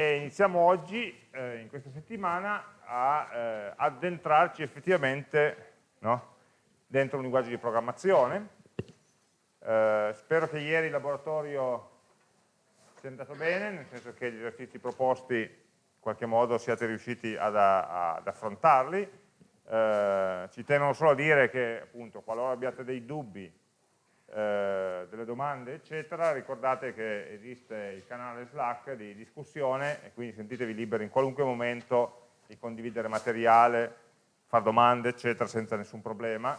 e iniziamo oggi, eh, in questa settimana, a eh, addentrarci effettivamente no, dentro un linguaggio di programmazione. Eh, spero che ieri il laboratorio sia andato bene, nel senso che gli esercizi proposti in qualche modo siate riusciti ad, ad affrontarli. Eh, ci tengo solo a dire che, appunto, qualora abbiate dei dubbi eh, delle domande, eccetera, ricordate che esiste il canale Slack di discussione e quindi sentitevi liberi in qualunque momento di condividere materiale, fare domande, eccetera, senza nessun problema.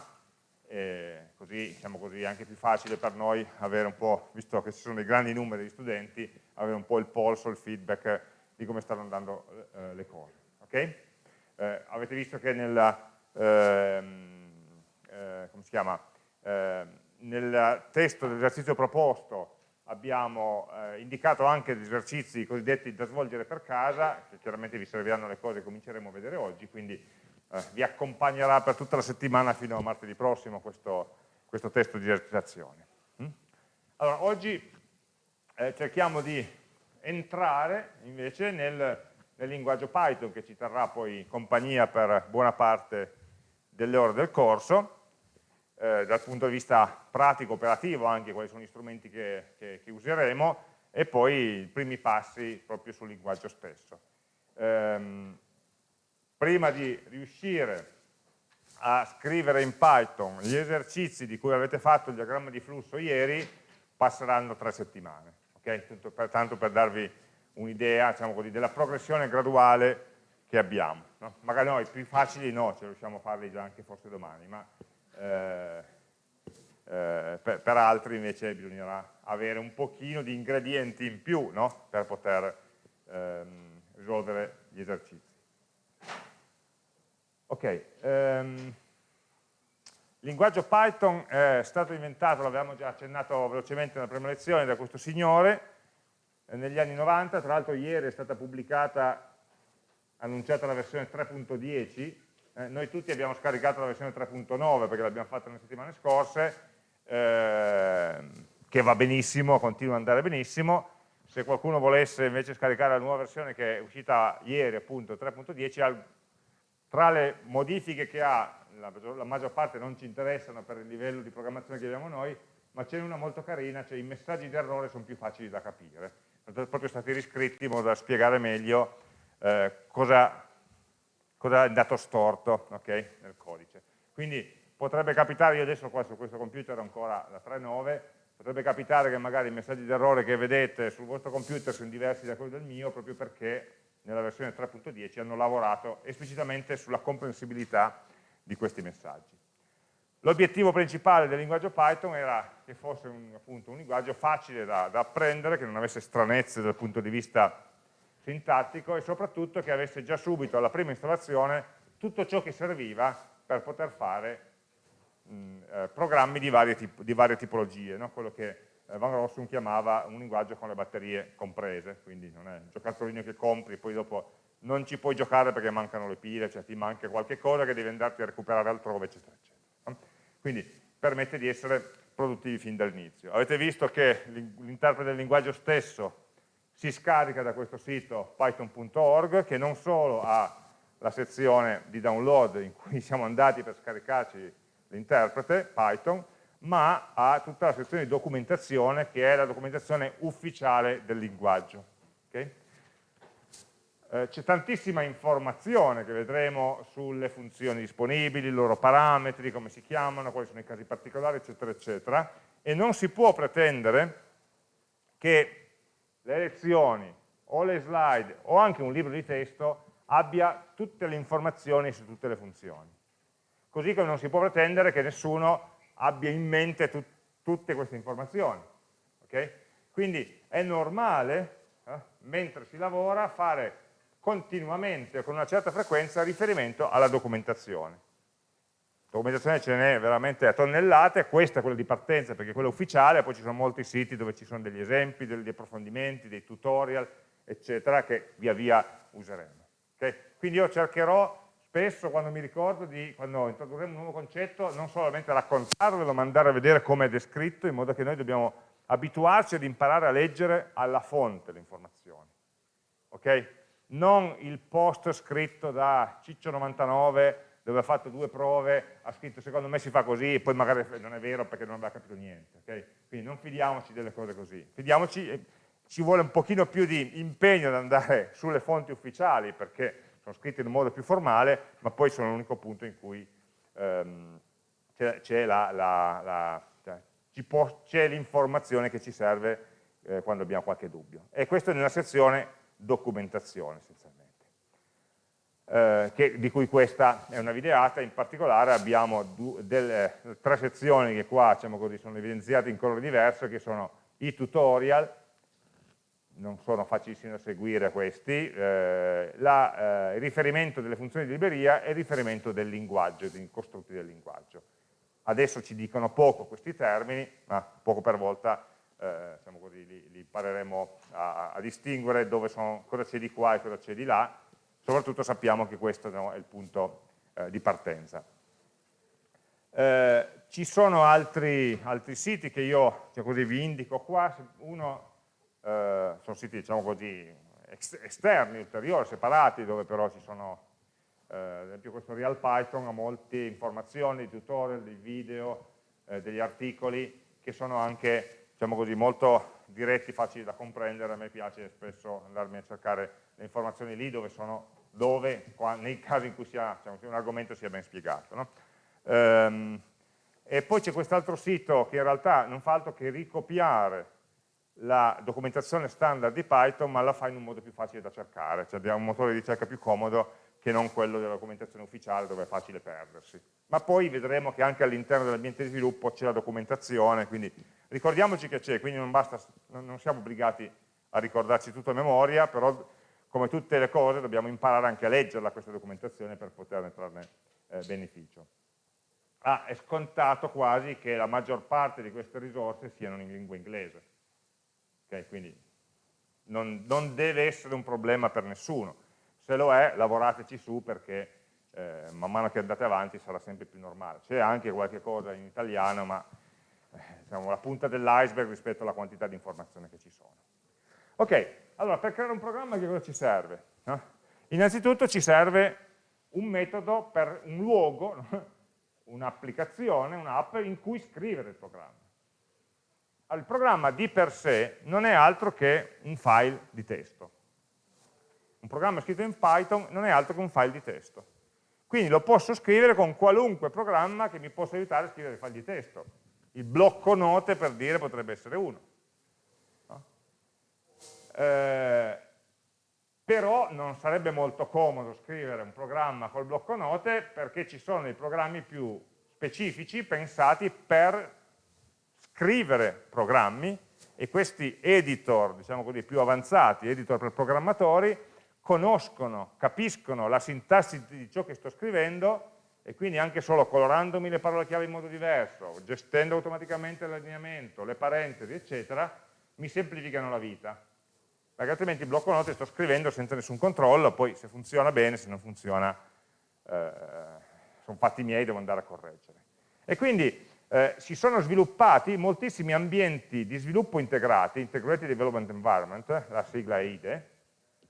E così, diciamo così, è anche più facile per noi avere un po', visto che ci sono dei grandi numeri di studenti, avere un po' il polso, il feedback di come stanno andando eh, le cose. Okay? Eh, avete visto che nella, ehm, eh, come si chiama, ehm, nel testo dell'esercizio proposto abbiamo eh, indicato anche gli esercizi cosiddetti da svolgere per casa, che chiaramente vi serviranno le cose che cominceremo a vedere oggi, quindi eh, vi accompagnerà per tutta la settimana fino a martedì prossimo questo, questo testo di esercitazione. Mm? Allora, oggi eh, cerchiamo di entrare invece nel, nel linguaggio Python che ci terrà poi compagnia per buona parte delle ore del corso, eh, dal punto di vista pratico, operativo anche, quali sono gli strumenti che, che, che useremo, e poi i primi passi proprio sul linguaggio stesso. Ehm, prima di riuscire a scrivere in Python gli esercizi di cui avete fatto il diagramma di flusso ieri, passeranno tre settimane, okay? per, tanto per darvi un'idea diciamo della progressione graduale che abbiamo. No? Magari noi più facili no, ce riusciamo a farli già anche forse domani, ma eh, eh, per, per, altri invece bisognerà avere un pochino di ingredienti in più no? per poter ehm, risolvere gli esercizi. Ok, ehm, il linguaggio Python è stato inventato, l'avevamo già accennato velocemente nella prima lezione, da questo signore, eh, negli anni 90, tra l'altro ieri è stata pubblicata, annunciata la versione 3.10, eh, noi tutti abbiamo scaricato la versione 3.9 perché l'abbiamo fatta nelle settimane scorse, eh, che va benissimo, continua ad andare benissimo. Se qualcuno volesse invece scaricare la nuova versione che è uscita ieri, appunto 3.10, tra le modifiche che ha, la, la, maggior parte non ci interessano per il livello di programmazione che abbiamo noi, ma c'è una molto carina, cioè i messaggi di errore sono più facili da capire. Sono proprio stati riscritti in modo da spiegare meglio eh, cosa cosa è andato storto okay, nel codice. Quindi potrebbe capitare, io adesso qua su questo computer ho ancora la 3.9, potrebbe capitare che magari i messaggi d'errore che vedete sul vostro computer sono diversi da quelli del mio proprio perché nella versione 3.10 hanno lavorato esplicitamente sulla comprensibilità di questi messaggi. L'obiettivo principale del linguaggio Python era che fosse un, appunto, un linguaggio facile da, da apprendere, che non avesse stranezze dal punto di vista sintattico e soprattutto che avesse già subito alla prima installazione tutto ciò che serviva per poter fare mh, eh, programmi di varie, di varie tipologie, no? quello che eh, Van Rossum chiamava un linguaggio con le batterie comprese, quindi non è un giocattolino che compri poi dopo non ci puoi giocare perché mancano le pile, cioè ti manca qualche cosa che devi andarti a recuperare altrove, eccetera, eccetera. Quindi permette di essere produttivi fin dall'inizio. Avete visto che l'interprete del linguaggio stesso si scarica da questo sito python.org che non solo ha la sezione di download in cui siamo andati per scaricarci l'interprete Python, ma ha tutta la sezione di documentazione che è la documentazione ufficiale del linguaggio. Okay? Eh, C'è tantissima informazione che vedremo sulle funzioni disponibili, i loro parametri, come si chiamano, quali sono i casi particolari, eccetera, eccetera, e non si può pretendere che le lezioni o le slide o anche un libro di testo abbia tutte le informazioni su tutte le funzioni. Così come non si può pretendere che nessuno abbia in mente tut tutte queste informazioni. Okay? Quindi è normale, eh, mentre si lavora, fare continuamente con una certa frequenza riferimento alla documentazione documentazione ce n'è veramente a tonnellate, questa è quella di partenza perché è quella ufficiale, poi ci sono molti siti dove ci sono degli esempi, degli approfondimenti, dei tutorial, eccetera, che via via useremo. Okay? Quindi io cercherò spesso, quando mi ricordo, di, quando introdurremo un nuovo concetto, non solamente raccontarvelo, ma andare a vedere come è descritto, in modo che noi dobbiamo abituarci ad imparare a leggere alla fonte le informazioni. Ok? ok? Non il post scritto da Ciccio99 dove ha fatto due prove, ha scritto secondo me si fa così e poi magari non è vero perché non aveva capito niente, ok? Quindi non fidiamoci delle cose così, fidiamoci, eh, ci vuole un pochino più di impegno ad andare sulle fonti ufficiali perché sono scritte in un modo più formale, ma poi sono l'unico punto in cui ehm, c'è cioè, l'informazione che ci serve eh, quando abbiamo qualche dubbio. E questo è nella sezione documentazione essenzialmente. Eh, che, di cui questa è una videata, in particolare abbiamo delle, tre sezioni che qua diciamo così, sono evidenziate in colore diverso, che sono i tutorial, non sono facilissimi da seguire questi, eh, la, eh, il riferimento delle funzioni di libreria e il riferimento del linguaggio, dei costrutti del linguaggio. Adesso ci dicono poco questi termini, ma poco per volta eh, diciamo così, li, li impareremo a, a distinguere sono, cosa c'è di qua e cosa c'è di là, soprattutto sappiamo che questo no, è il punto eh, di partenza. Eh, ci sono altri, altri, siti che io cioè così, vi indico qua, uno eh, sono siti diciamo così, esterni, ulteriori, separati, dove però ci sono, eh, ad esempio questo Real Python ha molte informazioni, tutorial, dei video, eh, degli articoli che sono anche diciamo così, molto diretti, facili da comprendere, a me piace spesso andarmi a cercare le informazioni lì dove sono, dove, nei casi in cui sia, diciamo, un argomento sia ben spiegato. No? Ehm, e poi c'è quest'altro sito che in realtà non fa altro che ricopiare la documentazione standard di Python ma la fa in un modo più facile da cercare, cioè abbiamo un motore di ricerca più comodo che non quello della documentazione ufficiale dove è facile perdersi. Ma poi vedremo che anche all'interno dell'ambiente di sviluppo c'è la documentazione, quindi ricordiamoci che c'è, quindi non, basta, non siamo obbligati a ricordarci tutto a memoria, però come tutte le cose dobbiamo imparare anche a leggerla questa documentazione per poterne trarne eh, beneficio. Ah, è scontato quasi che la maggior parte di queste risorse siano in lingua inglese Okay? Quindi non, non, deve essere un problema per nessuno. Se lo è, lavorateci su perché eh, man mano che andate avanti sarà sempre più normale. C'è anche qualche cosa in italiano, ma eh, diciamo, la punta dell'iceberg rispetto alla quantità di informazioni che ci sono. Ok, allora per creare un programma che cosa ci serve? No? Innanzitutto ci serve un metodo per un luogo, un'applicazione, un'app in cui scrivere il programma il programma di per sé non è altro che un file di testo. Un programma scritto in Python non è altro che un file di testo. Quindi lo posso scrivere con qualunque programma che mi possa aiutare a scrivere file di testo. Il blocco note, per dire, potrebbe essere uno. Eh, però non sarebbe molto comodo scrivere un programma col blocco note perché ci sono dei programmi più specifici pensati per scrivere programmi e questi editor, diciamo così, più avanzati, editor per programmatori, conoscono, capiscono la sintassi di ciò che sto scrivendo e quindi anche solo colorandomi le parole chiave in modo diverso, gestendo automaticamente l'allineamento, le parentesi, eccetera, mi semplificano la vita. Perché altrimenti blocco note sto scrivendo senza nessun controllo, poi se funziona bene, se non funziona, eh, sono fatti miei, devo andare a correggere. E quindi eh, si sono sviluppati moltissimi ambienti di sviluppo integrati, Integrated Development Environment, la sigla IDE,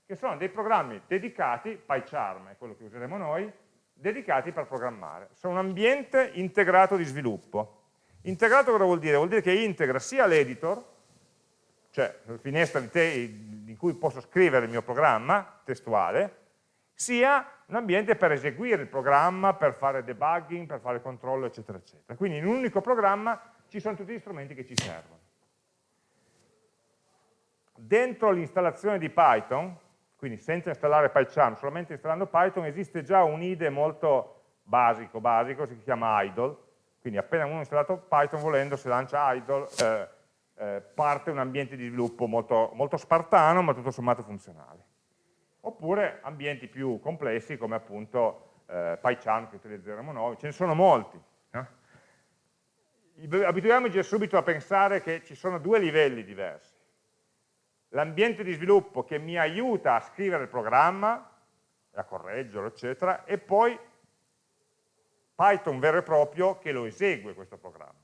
che sono dei programmi dedicati, PyCharm è quello che useremo noi, dedicati per programmare. Sono un ambiente integrato di sviluppo. Integrato cosa vuol dire? Vuol dire che integra sia l'editor, cioè la finestra in cui posso scrivere il mio programma testuale, sia un ambiente per eseguire il programma, per fare debugging, per fare controllo, eccetera, eccetera. Quindi in un unico programma ci sono tutti gli strumenti che ci servono. Dentro l'installazione di Python, quindi senza installare PyCharm, solamente installando Python, esiste già un IDE molto basico, basico, si chiama idle, quindi appena uno ha installato Python volendo, se lancia idle, eh, eh, parte un ambiente di sviluppo molto, molto spartano, ma tutto sommato funzionale oppure ambienti più complessi come appunto eh, PyCharm che utilizzeremo noi, ce ne sono molti. No? Abituiamoci subito a pensare che ci sono due livelli diversi. L'ambiente di sviluppo che mi aiuta a scrivere il programma, a correggerlo, eccetera, e poi Python vero e proprio che lo esegue questo programma.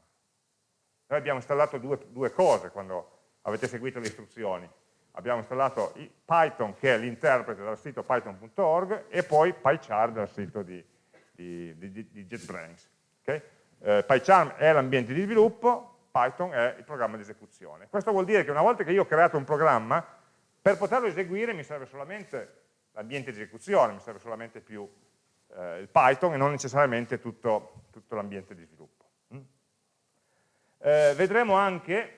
Noi abbiamo installato due, due cose quando avete seguito le istruzioni abbiamo installato Python che è l'interprete dal sito python.org e poi PyCharm dal sito di, di, di, di JetBrains. Okay? Eh, PyCharm è l'ambiente di sviluppo, Python è il programma di esecuzione. Questo vuol dire che una volta che io ho creato un programma, per poterlo eseguire mi serve solamente l'ambiente di esecuzione, mi serve solamente più eh, il Python e non necessariamente tutto, tutto l'ambiente di sviluppo. Eh, vedremo anche,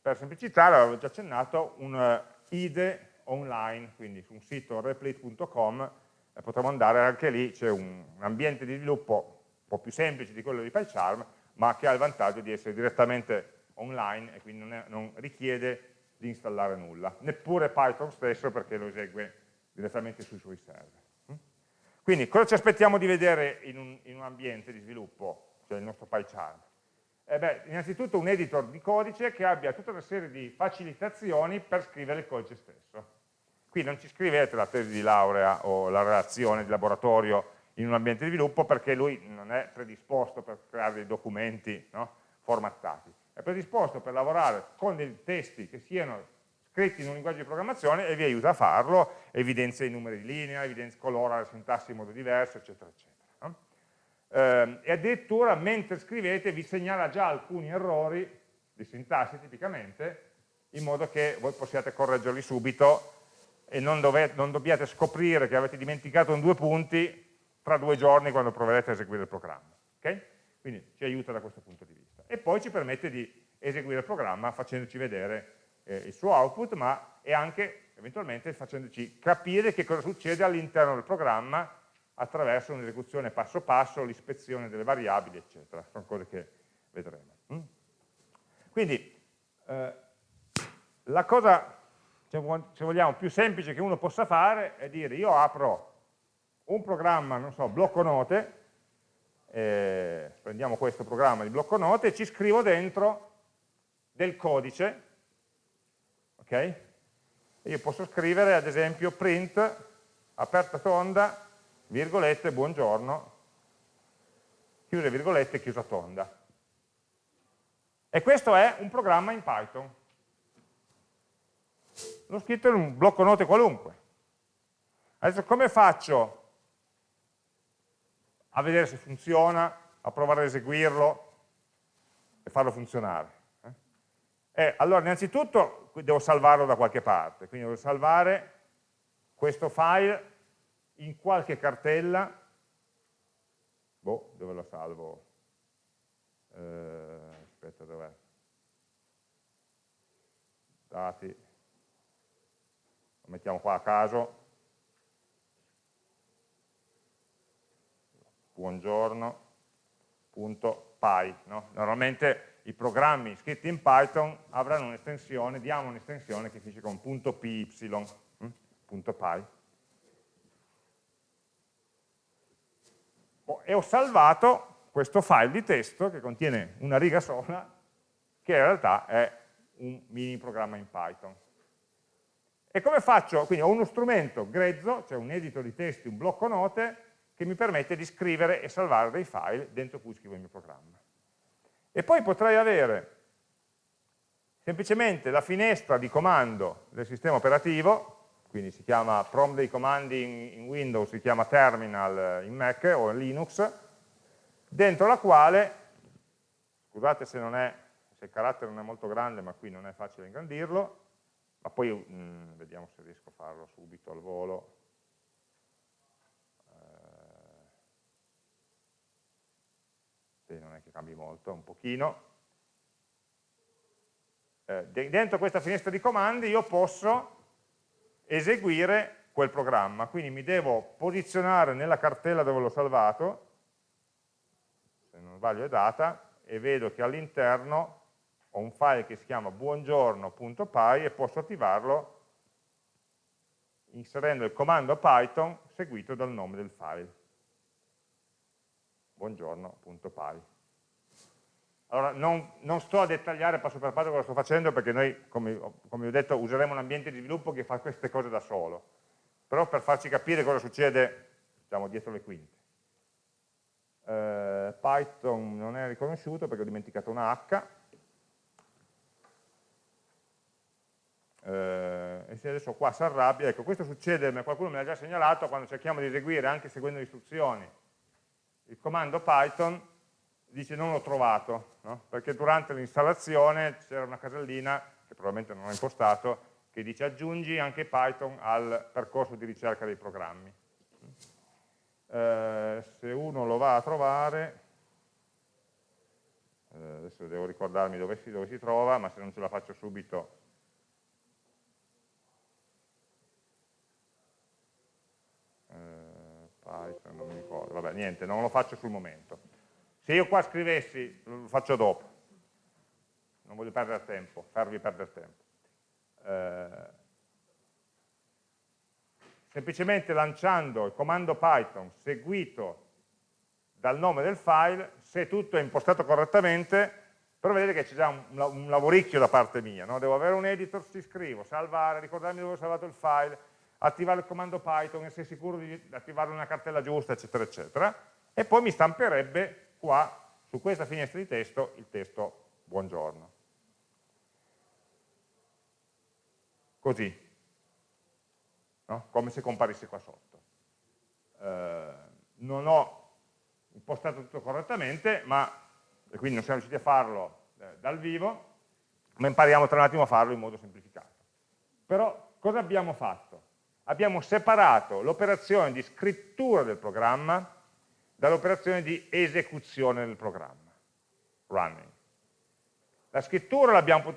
per semplicità, l'avevo già accennato, un uh, IDE online, quindi su un sito replit.com eh, potremo andare anche lì, c'è un, un ambiente di sviluppo un po' più semplice di quello di PyCharm, ma che ha il vantaggio di essere direttamente online e quindi non, è, non richiede di installare nulla, neppure Python stesso perché lo esegue direttamente sui suoi server. Mm? Quindi cosa ci aspettiamo di vedere in un, in un ambiente di sviluppo, cioè il nostro PyCharm? Eh beh, innanzitutto un editor di codice che abbia tutta una serie di facilitazioni per scrivere il codice stesso. Qui non ci scrivete la tesi di laurea o la relazione di laboratorio in un ambiente di sviluppo perché lui non è predisposto per creare dei documenti no, formattati, è predisposto per lavorare con dei testi che siano scritti in un linguaggio di programmazione e vi aiuta a farlo, evidenzia i numeri di linea, colora la sintassi in modo diverso, eccetera, eccetera. Eh, e addirittura mentre scrivete vi segnala già alcuni errori di sintassi tipicamente, in modo che voi possiate correggerli subito e non, dovete, non dobbiate scoprire che avete dimenticato un due punti tra due giorni quando proverete a eseguire il programma. Okay? Quindi ci aiuta da questo punto di vista. E poi ci permette di eseguire il programma facendoci vedere eh, il suo output, ma e anche eventualmente facendoci capire che cosa succede all'interno del programma attraverso un'esecuzione passo passo, l'ispezione delle variabili, eccetera. Sono cose che vedremo. Mm? Quindi, eh, la cosa, se vogliamo, più semplice che uno possa fare è dire io apro un programma, non so, blocco note, eh, prendiamo questo programma di blocco note e ci scrivo dentro del codice, ok? Io posso scrivere ad esempio print, aperta tonda, virgolette, buongiorno, chiuse virgolette, chiusa tonda. E questo è un programma in Python. L'ho scritto in un blocco note qualunque. Adesso come faccio a vedere se funziona, a provare ad eseguirlo e farlo funzionare. Eh? E allora innanzitutto devo salvarlo da qualche parte, quindi devo salvare questo file in qualche cartella, boh, dove lo salvo? Eh, aspetta, dov'è? Dati, lo mettiamo qua a caso, buongiorno.py. No? Normalmente i programmi scritti in Python avranno un'estensione, diamo un'estensione che finisce con .py, hm? .py. e ho salvato questo file di testo che contiene una riga sola, che in realtà è un mini programma in Python. E come faccio? Quindi ho uno strumento grezzo, cioè un editor di testi, un blocco note, che mi permette di scrivere e salvare dei file dentro cui scrivo il mio programma. E poi potrei avere semplicemente la finestra di comando del sistema operativo, quindi si chiama prompt dei comandi in, in Windows, si chiama terminal in Mac o in Linux, dentro la quale, scusate se, è, se il carattere non è molto grande, ma qui non è facile ingrandirlo, ma poi mh, mm, vediamo se riesco a farlo subito al volo, sì, non è che cambi molto, un pochino. Eh, dentro questa finestra di comandi io posso eseguire quel programma, quindi mi devo posizionare nella cartella dove l'ho salvato, se non sbaglio è data, e vedo che all'interno ho un file che si chiama buongiorno.py e posso attivarlo inserendo il comando Python seguito dal nome del file buongiorno.py. Allora, non, non, sto a dettagliare passo per passo cosa sto facendo perché noi, come, come, ho detto, useremo un ambiente di sviluppo che fa queste cose da solo, però per farci capire cosa succede diciamo, dietro le quinte. Eh, Python non è riconosciuto perché ho dimenticato una H, eh, e se adesso qua si arrabbia, ecco questo succede, qualcuno me l'ha già segnalato, quando cerchiamo di eseguire anche seguendo le istruzioni il comando Python dice non l'ho trovato, no? perché durante l'installazione c'era una casellina, che probabilmente non ho impostato, che dice aggiungi anche Python al percorso di ricerca dei programmi. Eh, se uno lo va a trovare, eh, adesso devo ricordarmi dove si, dove si trova, ma se non ce la faccio subito Python, non mi ricordo, vabbè niente, non lo faccio sul momento. Se io qua scrivessi, lo faccio dopo, non voglio perdere tempo, farvi perdere tempo. Eh, semplicemente lanciando il comando Python seguito dal nome del file, se tutto è impostato correttamente, però vedete che c'è già un, lavoricchio da parte mia, no? devo avere un editor, ci scrivo, salvare, ricordarmi dove ho salvato il file, attivare il comando Python, essere sicuro di attivare una cartella giusta, eccetera, eccetera, e poi mi stamperebbe qua, su questa finestra di testo, il testo buongiorno. Così, no? come se comparisse qua sotto. Eh, non ho impostato tutto correttamente, ma, e quindi non siamo riusciti a farlo eh, dal vivo, ma impariamo tra un attimo a farlo in modo semplificato. Però cosa abbiamo fatto? abbiamo separato l'operazione di scrittura del programma dall'operazione di esecuzione del programma, running. La scrittura l'abbiamo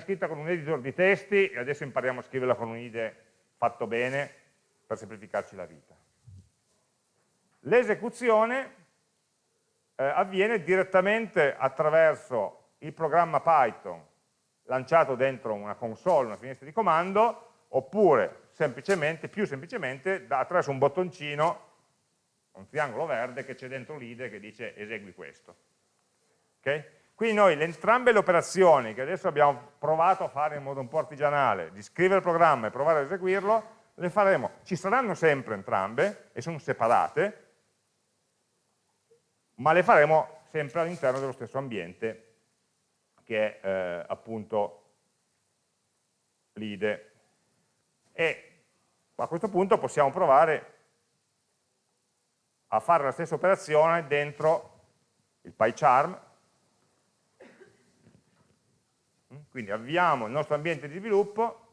scritta con un editor di testi e adesso impariamo a scriverla con un IDE fatto bene per semplificarci la vita. L'esecuzione eh, avviene direttamente attraverso il programma Python lanciato dentro una console, una finestra di comando, oppure semplicemente, più semplicemente attraverso un bottoncino, un triangolo verde che c'è dentro l'IDE che dice esegui questo. Okay? Quindi noi entrambe le operazioni che adesso abbiamo provato a fare in modo un po' artigianale, di scrivere il programma e provare ad eseguirlo, le faremo, ci saranno sempre entrambe e sono separate, ma le faremo sempre all'interno dello stesso ambiente che è eh, appunto l'IDE e a questo punto possiamo provare a fare la stessa operazione dentro il PyCharm, quindi avviamo il nostro ambiente di sviluppo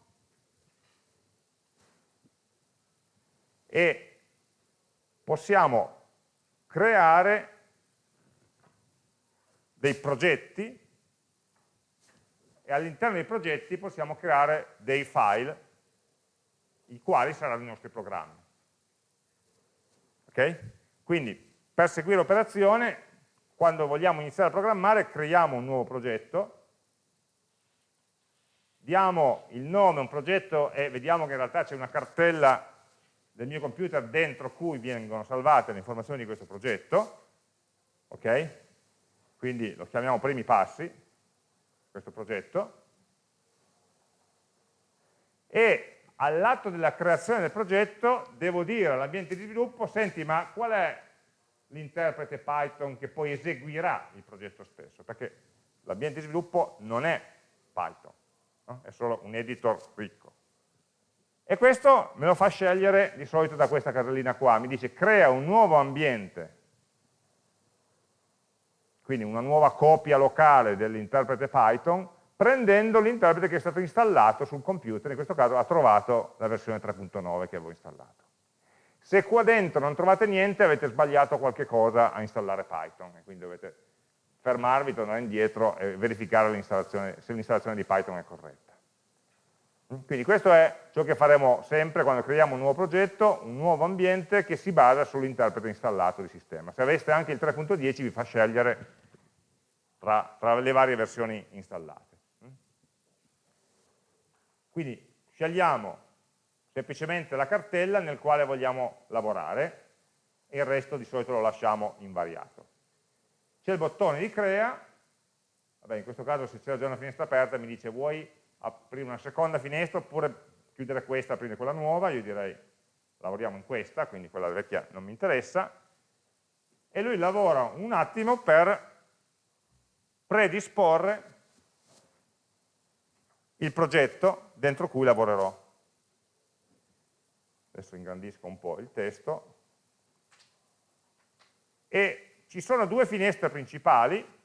e possiamo creare dei progetti e all'interno dei progetti possiamo creare dei file i quali saranno i nostri programmi. Ok? Quindi per seguire l'operazione, quando vogliamo iniziare a programmare, creiamo un nuovo progetto, diamo il nome a un progetto e vediamo che in realtà c'è una cartella del mio computer dentro cui vengono salvate le informazioni di questo progetto, ok? Quindi lo chiamiamo primi passi, questo progetto, e all'atto della creazione del progetto devo dire all'ambiente di sviluppo, senti ma qual è l'interprete Python che poi eseguirà il progetto stesso? Perché l'ambiente di sviluppo non è Python, no? è solo un editor ricco. E questo me lo fa scegliere di solito da questa casellina qua, mi dice crea un nuovo ambiente, quindi una nuova copia locale dell'interprete Python, prendendo l'interprete che è stato installato sul computer, in questo caso ha trovato la versione 3.9 che avevo installato. Se qua dentro non trovate niente avete sbagliato qualche cosa a installare Python, e quindi dovete fermarvi, tornare indietro e verificare se l'installazione di Python è corretta. Quindi questo è ciò che faremo sempre quando creiamo un nuovo progetto, un nuovo ambiente che si basa sull'interprete installato di sistema. Se aveste anche il 3.10 vi fa scegliere tra, tra le varie versioni installate. Quindi scegliamo semplicemente la cartella nel quale vogliamo lavorare e il resto di solito lo lasciamo invariato. C'è il bottone di crea, vabbè in questo caso se c'è già una finestra aperta mi dice vuoi aprire una seconda finestra oppure chiudere questa aprire quella nuova, io direi lavoriamo in questa, quindi quella vecchia non mi interessa, e lui lavora un attimo per predisporre il progetto dentro cui lavorerò. Adesso ingrandisco un po' il testo. E ci sono due finestre principali.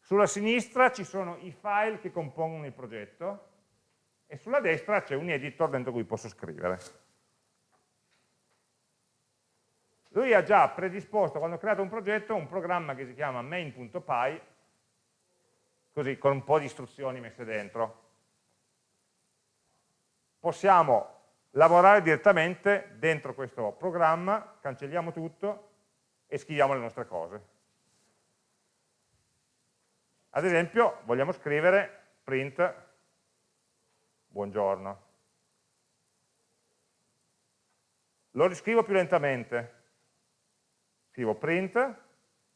Sulla sinistra ci sono i file che compongono il progetto e sulla destra c'è un editor dentro cui posso scrivere. Lui ha già predisposto, quando ho creato un progetto, un programma che si chiama main.py, così con un po' di istruzioni messe dentro. Possiamo lavorare direttamente dentro questo programma, cancelliamo tutto e scriviamo le nostre cose. Ad esempio, vogliamo scrivere print buongiorno. Lo riscrivo più lentamente. Scrivo print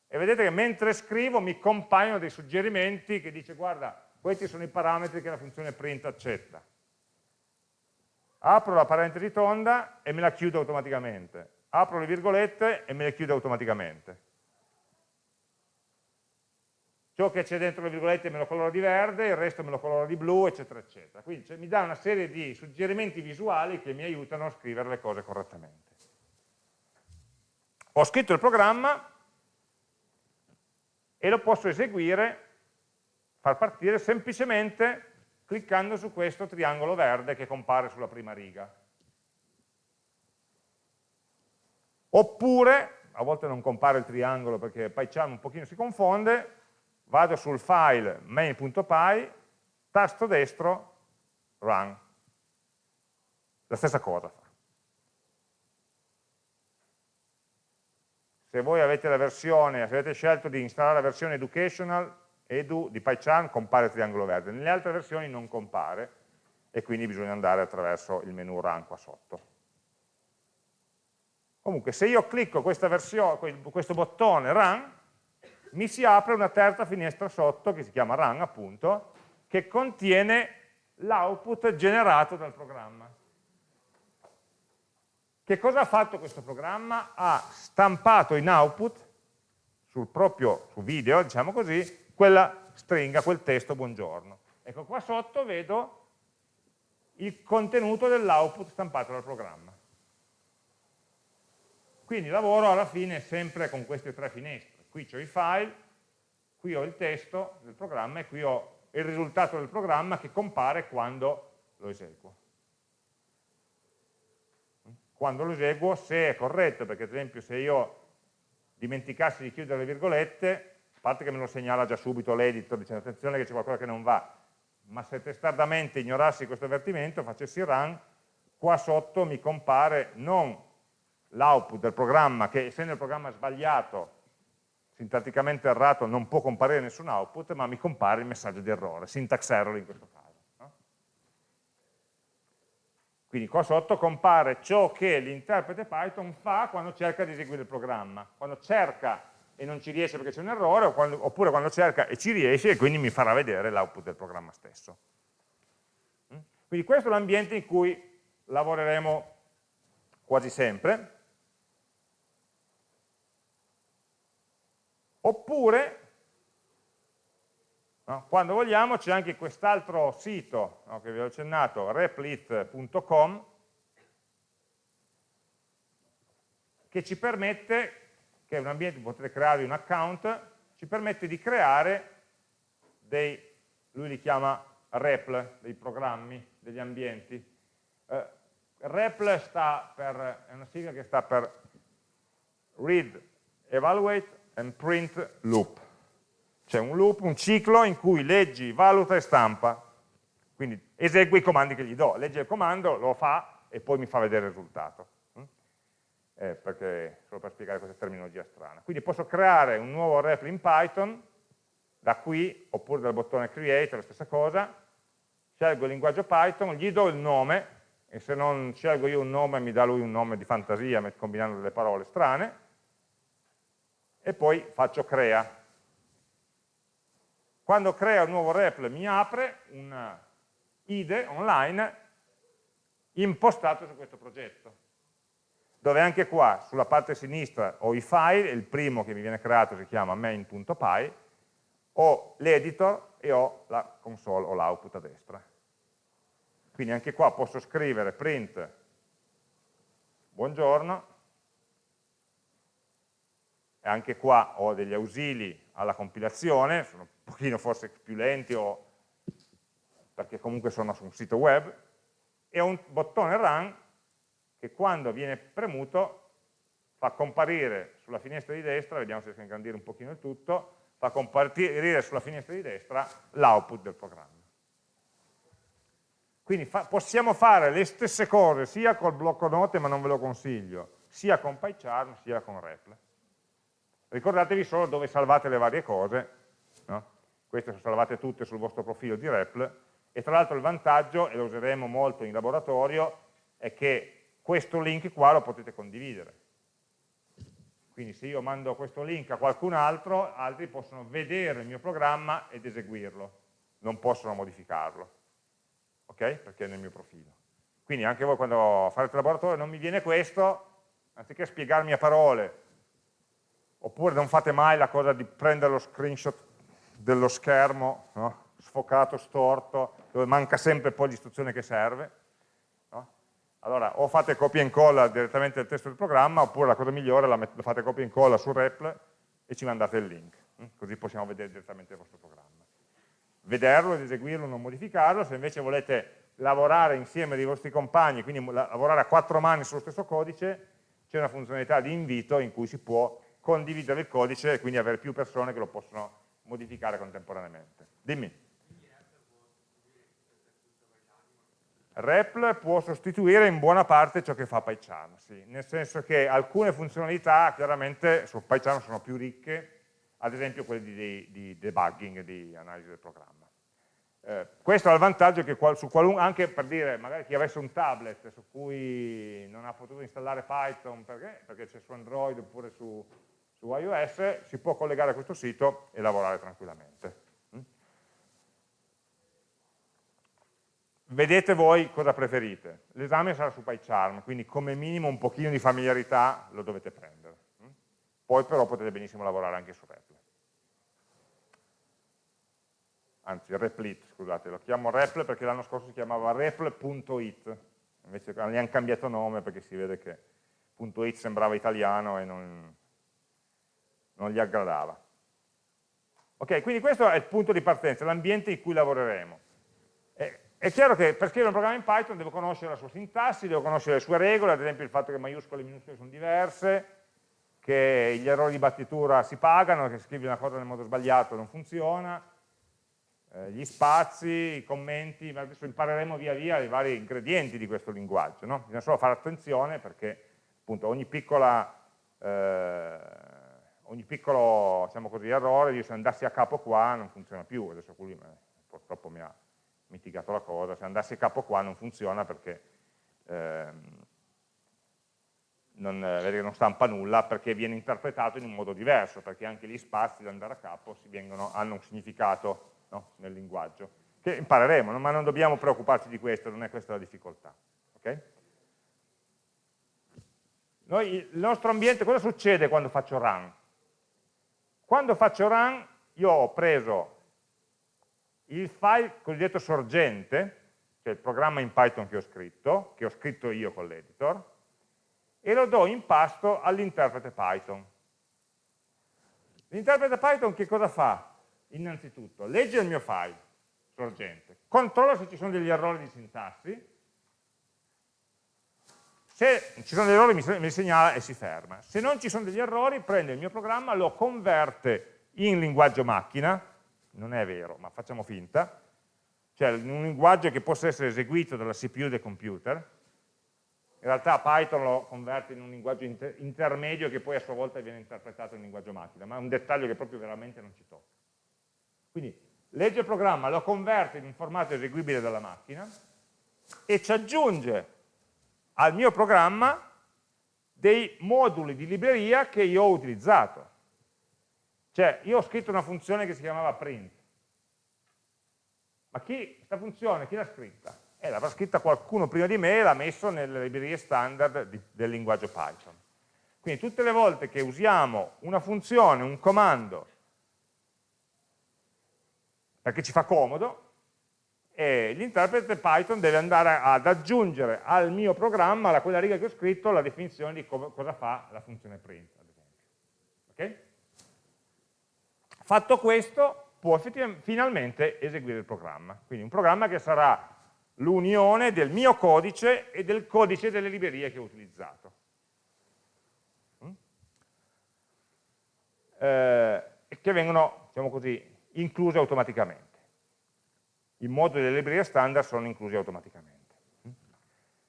e vedete che mentre scrivo mi compaiono dei suggerimenti che dice guarda, questi sono i parametri che la funzione print accetta apro la parentesi tonda e me la chiudo automaticamente, apro le virgolette e me le chiudo automaticamente. Ciò che c'è dentro le virgolette me lo coloro di verde, il resto me lo coloro di blu, eccetera, eccetera. Quindi cioè, mi dà una serie di suggerimenti visuali che mi aiutano a scrivere le cose correttamente. Ho scritto il programma e lo posso eseguire, far partire semplicemente cliccando su questo triangolo verde che compare sulla prima riga. Oppure, a volte non compare il triangolo perché PyCharm un pochino si confonde, vado sul file main.py, tasto destro, run. La stessa cosa. Se voi avete la versione, se avete scelto di installare la versione educational, edu di PyCharm compare il triangolo verde, nelle altre versioni non compare e quindi bisogna andare attraverso il menu run qua sotto. Comunque se io clicco versione, questo bottone run, mi si apre una terza finestra sotto che si chiama run appunto, che contiene l'output generato dal programma. Che cosa ha fatto questo programma? Ha stampato in output sul proprio su video, diciamo così, quella stringa, quel testo buongiorno. Ecco, qua sotto vedo il contenuto dell'output stampato dal programma. Quindi lavoro alla fine sempre con queste tre finestre. Qui ho i file, qui ho il testo del programma e qui ho il risultato del programma che compare quando lo eseguo. Quando lo eseguo, se è corretto, perché ad esempio se io dimenticassi di chiudere le virgolette, parte che me lo segnala già subito l'editor dicendo attenzione che c'è qualcosa che non va, ma se testardamente ignorassi questo avvertimento, facessi run, qua sotto mi compare non l'output del programma, che essendo il programma sbagliato, sintatticamente errato, non può comparire nessun output, ma mi compare il messaggio di errore, syntax error in questo caso. No? Quindi qua sotto compare ciò che l'interprete Python fa quando cerca di eseguire il programma. Quando cerca e non ci riesce perché c'è un errore, oppure quando cerca e ci riesce e quindi mi farà vedere l'output del programma stesso. Mm? Quindi questo è l'ambiente in cui lavoreremo quasi sempre. Oppure, no, quando vogliamo, c'è anche quest'altro sito no, che vi ho accennato, replit.com, che ci permette che è un ambiente potete creare un account, ci permette di creare dei, lui li chiama REPL, dei programmi, degli ambienti. Uh, REPL sta per, è una sigla che sta per Read, Evaluate and Print Loop. C'è un loop, un ciclo in cui leggi, valuta e stampa. Quindi esegui i comandi che gli do, legge il comando, lo fa e poi mi fa vedere il risultato eh, perché, solo per spiegare questa terminologia strana. Quindi posso creare un nuovo REPL in Python, da qui, oppure dal bottone Create, la stessa cosa, scelgo il linguaggio Python, gli do il nome, e se non scelgo io un nome mi dà lui un nome di fantasia combinando delle parole strane, e poi faccio crea. Quando crea un nuovo REPL mi apre un IDE online impostato su questo progetto dove anche qua sulla parte sinistra ho i file, il primo che mi viene creato si chiama main.py, ho l'editor e ho la console o l'output a destra. Quindi anche qua posso scrivere print buongiorno, e anche qua ho degli ausili alla compilazione, sono un pochino forse più lenti o perché comunque sono su un sito web, e ho un bottone run che quando viene premuto fa comparire sulla finestra di destra, vediamo se riesco a ingrandire un pochino il tutto, fa comparire sulla finestra di destra l'output del programma. Quindi fa, possiamo fare le stesse cose sia col blocco note, ma non ve lo consiglio, sia con PyCharm, sia con REPL. Ricordatevi solo dove salvate le varie cose, no? queste sono salvate tutte sul vostro profilo di REPL, e tra l'altro il vantaggio, e lo useremo molto in laboratorio, è che questo link qua lo potete condividere. Quindi se io mando questo link a qualcun altro, altri possono vedere il mio programma ed eseguirlo, non possono modificarlo ok? Perché è nel mio profilo. Quindi anche voi quando farete il laboratorio non mi viene questo, anziché spiegarmi a parole, oppure non fate mai la cosa di prendere lo screenshot dello schermo, no? sfocato, storto, dove manca sempre poi l'istruzione che serve. Allora, o fate copia e incolla direttamente del testo del programma, oppure la cosa migliore la, fate copia e incolla su REPL e ci mandate il link, hm? così possiamo vedere direttamente il vostro programma vederlo ed eseguirlo, non modificarlo, se invece volete lavorare insieme dei vostri compagni, quindi lavorare a quattro mani sullo stesso codice, c'è una funzionalità di invito in cui si può condividere il codice e quindi avere più persone che lo possono modificare contemporaneamente. Dimmi. REPL può sostituire in buona parte ciò che fa PyCharm, sì, nel senso che alcune funzionalità chiaramente su PyCharm sono più ricche, ad esempio quelle di, di debugging, di analisi del programma. Eh, questo ha il vantaggio che qual, anche per dire, magari chi avesse un tablet su cui non ha potuto installare Python perché, perché c'è su Android oppure su, su, iOS, si può collegare a questo sito e lavorare tranquillamente. Mm? Vedete voi cosa preferite. L'esame sarà su PyCharm, quindi come minimo un pochino di familiarità lo dovete prendere. Mm? Poi però potete benissimo lavorare anche su REPL. anzi Replit, scusate, lo chiamo Repl perché l'anno scorso si chiamava repl.it, invece gli hanno cambiato nome perché si vede che .it sembrava italiano e non, non gli aggradava. Ok, quindi questo è il punto di partenza, l'ambiente in cui lavoreremo. È, chiaro che per scrivere un programma in Python devo conoscere la sua sintassi, devo conoscere le sue regole, ad esempio il fatto che maiuscole e minuscole sono diverse, che gli errori di battitura si pagano, che scrivi una cosa nel modo sbagliato non funziona, eh, gli spazi, i commenti, ma adesso impareremo via via i vari ingredienti di questo linguaggio, no? bisogna solo fare attenzione perché appunto ogni piccola eh, ogni piccolo diciamo così, errore, io se andassi a capo qua non funziona più, adesso qui eh, purtroppo mi ha mitigato la cosa, se andassi a capo qua non funziona perché ehm, non, eh, non, stampa nulla perché viene interpretato in un modo diverso, perché anche gli spazi da andare a capo vengono, hanno un significato no? nel linguaggio, che impareremo, ma non dobbiamo preoccuparci di questo, non è questa la difficoltà. Okay? Noi, il nostro ambiente, cosa succede quando faccio run? Quando faccio run io ho preso il file cosiddetto sorgente, cioè il programma in Python che ho scritto, che ho scritto io con l'editor, e lo do in pasto all'interprete Python. L'interprete Python che cosa fa? innanzitutto legge il mio file sorgente, controlla se ci sono degli errori di sintassi, se ci sono degli errori mi, mi segnala e si ferma, se non ci sono degli errori prende il mio programma, lo converte in linguaggio macchina, non è vero, ma facciamo finta, cioè un linguaggio che possa essere eseguito dalla CPU del computer, in realtà Python lo converte in un linguaggio inter intermedio che poi a sua volta viene interpretato in linguaggio macchina, ma è un dettaglio che proprio veramente non ci tocca. Quindi legge il programma, lo converte in un formato eseguibile dalla macchina e ci aggiunge al mio programma dei moduli di libreria che io ho utilizzato. Cioè, io ho scritto una funzione che si chiamava print. Ma chi, questa funzione, chi l'ha scritta? Eh, l'avrà scritta qualcuno prima di me e l'ha messo nelle librerie standard di, del linguaggio Python. Quindi tutte le volte che usiamo una funzione, un comando, perché ci fa comodo, e l'interprete Python deve andare ad aggiungere al mio programma, a quella riga che ho scritto, la definizione di co cosa fa la funzione print, ad esempio. Okay? Fatto questo, può finalmente eseguire il programma. Quindi un programma che sarà l'unione del mio codice e del codice delle librerie che ho utilizzato. Mm? Eh, che vengono, diciamo così, incluse automaticamente. I moduli delle librerie standard sono inclusi automaticamente.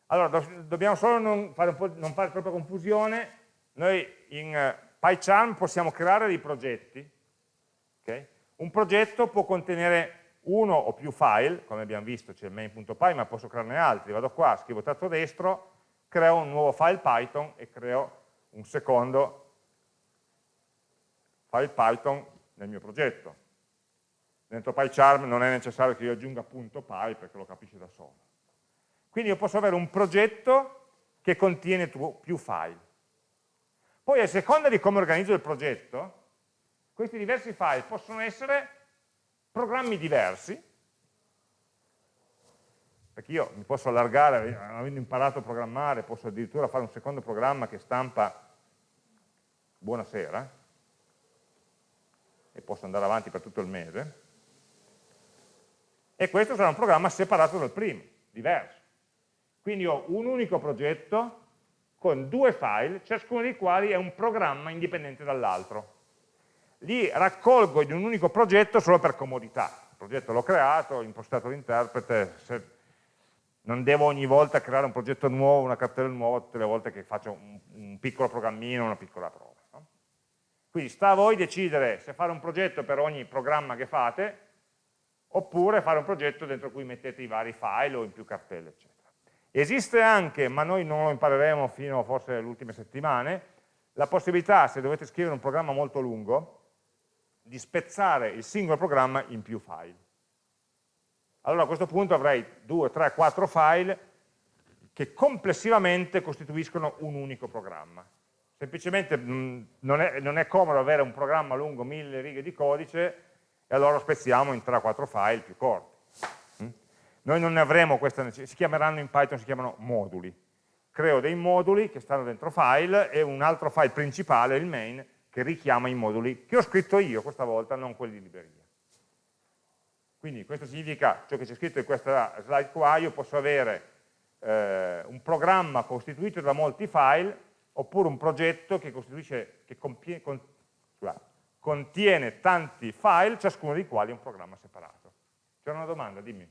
Allora, do dobbiamo solo non fare, non fare, troppa confusione, noi in uh, PyCharm possiamo creare dei progetti, okay? un progetto può contenere uno o più file, come abbiamo visto c'è il main.py, ma posso crearne altri, vado qua, scrivo tasto destro, creo un nuovo file Python e creo un secondo file Python nel mio progetto. Dentro PyCharm non è necessario che io aggiunga punto .py perché lo capisce da solo. Quindi io posso avere un progetto che contiene più file. Poi a seconda di come organizzo il progetto, questi diversi file possono essere programmi diversi, perché io mi posso allargare, avendo imparato a programmare, posso addirittura fare un secondo programma che stampa buonasera, e posso andare avanti per tutto il mese, e questo sarà un programma separato dal primo, diverso. Quindi ho un unico progetto con due file, ciascuno dei quali è un programma indipendente dall'altro. Li raccolgo in un unico progetto solo per comodità. Il progetto l'ho creato, ho impostato l'interprete, non devo ogni volta creare un progetto nuovo, una cartella nuova, tutte le volte che faccio un, un piccolo programmino, una piccola prova. No? Quindi sta a voi decidere se fare un progetto per ogni programma che fate, oppure fare un progetto dentro cui mettete i vari file o in più cartelle, eccetera. Esiste anche, ma noi non lo impareremo fino forse alle ultime settimane, la possibilità, se dovete scrivere un programma molto lungo, di spezzare il singolo programma in più file. Allora a questo punto avrei 2, 3, 4 file che complessivamente costituiscono un unico programma. Semplicemente mh, mm, non, è, non è comodo avere un programma lungo mille righe di codice e allora lo spezziamo in 3-4 file più corti. Mm? Noi non ne avremo questa necessità, si chiameranno in Python, si chiamano moduli. Creo dei moduli che stanno dentro file e un altro file principale, il main, che richiama i moduli che ho scritto io questa volta, non quelli di libreria. Quindi questo significa, ciò che c'è scritto in questa slide qua, io posso avere eh, un programma costituito da molti file oppure un progetto che, che compie, con, scusate, contiene tanti file, ciascuno dei quali è un programma separato. C'era una domanda, dimmi.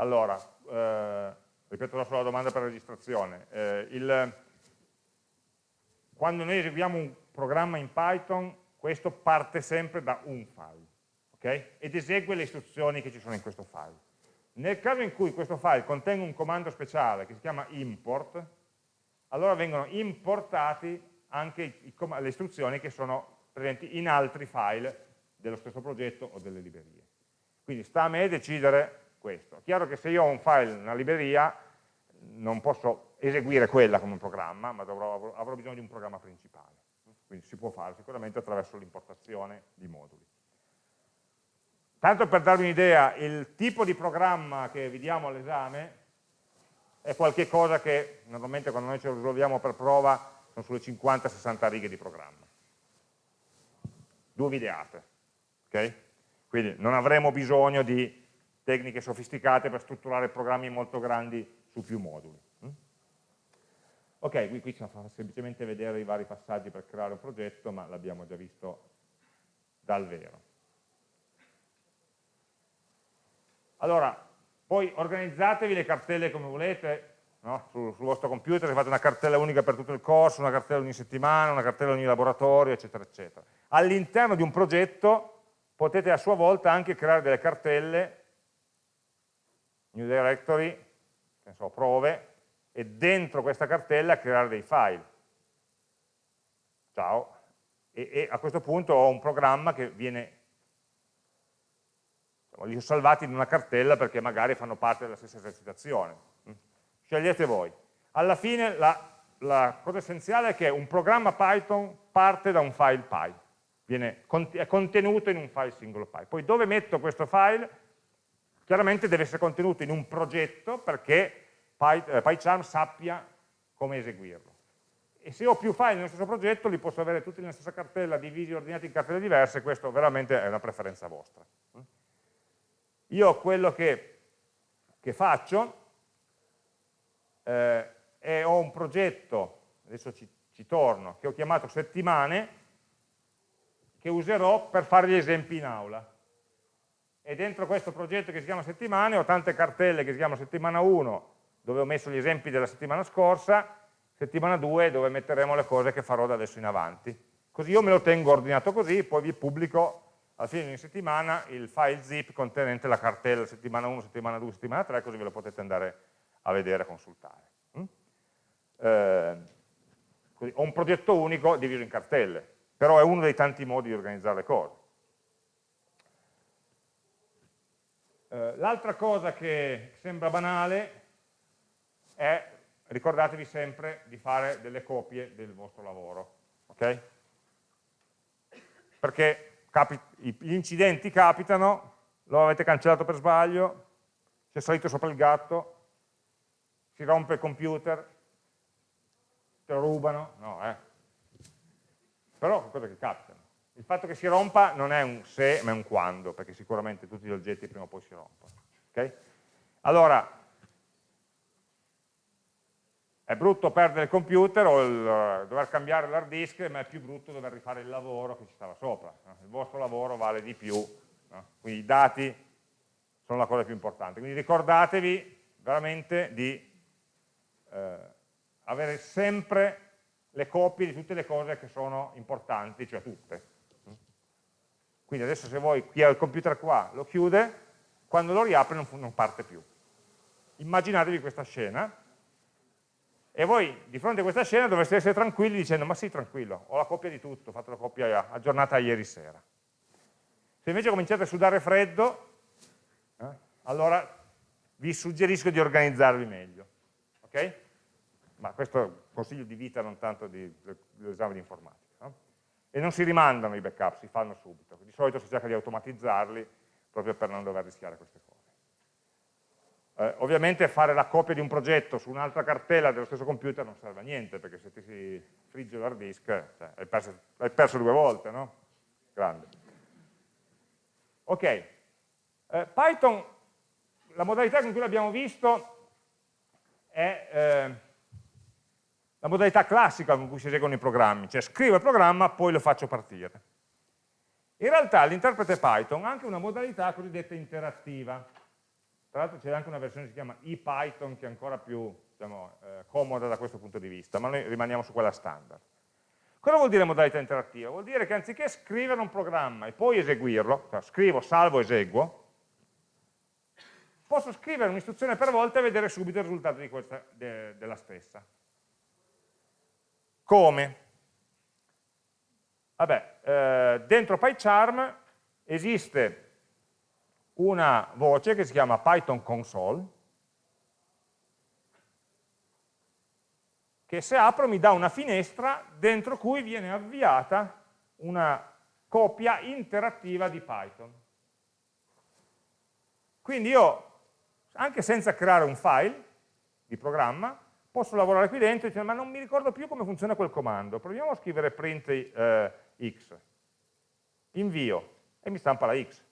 Allora, eh, ripeto la sola domanda per registrazione. Eh, il, quando noi eseguiamo un programma in Python, questo parte sempre da un file okay? ed esegue le istruzioni che ci sono in questo file. Nel caso in cui questo file contenga un comando speciale che si chiama import, allora vengono importati anche i, le istruzioni che sono presenti in altri file dello stesso progetto o delle librerie. Quindi sta a me decidere questo. Chiaro che se io ho un file, una libreria, non posso eseguire quella come un programma, ma dovrò, avrò bisogno di un programma principale. Quindi si può fare sicuramente attraverso l'importazione di moduli. Tanto per darvi un'idea, il tipo di programma che vediamo all'esame è qualcosa che normalmente quando noi ce lo risolviamo per prova sono sulle 50-60 righe di programma. Due videate. Okay? Quindi non avremo bisogno di tecniche sofisticate per strutturare programmi molto grandi su più moduli. Mm? Ok, qui, qui ci fa semplicemente vedere i vari passaggi per creare un progetto, ma l'abbiamo già visto dal vero. Allora, poi organizzatevi le cartelle come volete, no? sul, sul, vostro computer, fate una cartella unica per tutto il corso, una cartella ogni settimana, una cartella ogni laboratorio, eccetera, eccetera. All'interno di un progetto potete a sua volta anche creare delle cartelle, new directory, che so, prove, e dentro questa cartella creare dei file. Ciao. E, e a questo punto ho un programma che viene li ho salvati in una cartella perché magari fanno parte della stessa esercitazione. Mm? Scegliete voi. alla fine la, la cosa essenziale è che un programma Python parte da un file py, viene, è contenuto in un file singolo py. Poi dove metto questo file? Chiaramente deve essere contenuto in un progetto perché eh, PyCharm sappia come eseguirlo. E se ho più file nello stesso progetto, li posso avere tutti nella stessa cartella, divisi, ordinati in cartelle diverse, questo veramente è una preferenza vostra. Io quello che, che faccio eh, è ho un progetto, adesso ci, ci torno, che ho chiamato settimane, che userò per fare gli esempi in aula. E dentro questo progetto che si chiama settimane ho tante cartelle che si chiamano settimana 1, dove ho messo gli esempi della settimana scorsa, settimana 2 dove metteremo le cose che farò da adesso in avanti. Così io me lo tengo ordinato così, poi vi pubblico alla fine di ogni settimana il file zip contenente la cartella settimana 1, settimana 2, settimana 3, così ve lo potete andare a vedere e consultare. Mm? Eh, così, ho un progetto unico diviso in cartelle, però è uno dei tanti modi di organizzare le cose. Eh, L'altra cosa che sembra banale è, ricordatevi sempre di fare delle copie del vostro lavoro, ok? Perché gli incidenti capitano, lo avete cancellato per sbaglio, c'è salito sopra il gatto, si rompe il computer, te lo rubano, no, eh. Però sono cose che capitano. Il fatto che si rompa non è un se, ma è un quando, perché sicuramente tutti gli oggetti prima o poi si rompono. Okay? Allora, è brutto perdere il computer o il, uh, dover cambiare l'hard disk, ma è più brutto dover rifare il lavoro che ci stava sopra. No? Il vostro lavoro vale di più, no? quindi i dati sono la cosa più importante. Quindi ricordatevi veramente di eh, avere sempre le copie di tutte le cose che sono importanti, cioè tutte. Quindi adesso se voi, chi ha il computer qua, lo chiude, quando lo riapre non, non parte più. Immaginatevi questa scena, e voi di fronte a questa scena dovreste essere tranquilli dicendo ma sì tranquillo, ho la copia di tutto, ho fatto la copia aggiornata ieri sera. Se invece cominciate a sudare freddo, eh, allora vi suggerisco di organizzarvi meglio. Ok? Ma questo è un consiglio di vita, non tanto dell'esame di informatica. E non si rimandano i backup, si fanno subito. Di solito si cerca di automatizzarli proprio per non dover rischiare queste cose. Eh, ovviamente fare la copia di un progetto su un'altra cartella dello stesso computer non serve a niente, perché se ti si frigge l'hard disk cioè, hai, perso, hai, perso, due volte, no? Grande. Ok, eh, Python, la modalità con cui l'abbiamo visto è eh, la modalità classica con cui si eseguono i programmi, cioè scrivo il programma, poi lo faccio partire. In realtà l'interprete Python ha anche una modalità cosiddetta interattiva. Tra l'altro c'è anche una versione che si chiama ePython che è ancora più diciamo, eh, comoda da questo punto di vista, ma noi rimaniamo su quella standard. Cosa vuol dire modalità interattiva? Vuol dire che anziché scrivere un programma e poi eseguirlo, cioè scrivo, salvo, eseguo, posso scrivere un'istruzione per volta e vedere subito il risultato questa, de, della stessa. Come? Vabbè, eh, dentro PyCharm esiste una voce che si chiama Python console, che se apro mi dà una finestra dentro cui viene avviata una copia interattiva di Python. Quindi io, anche senza creare un file di programma, posso lavorare qui dentro dire ma non mi ricordo più come funziona quel comando, proviamo a scrivere print eh, x, invio, e mi stampa la x.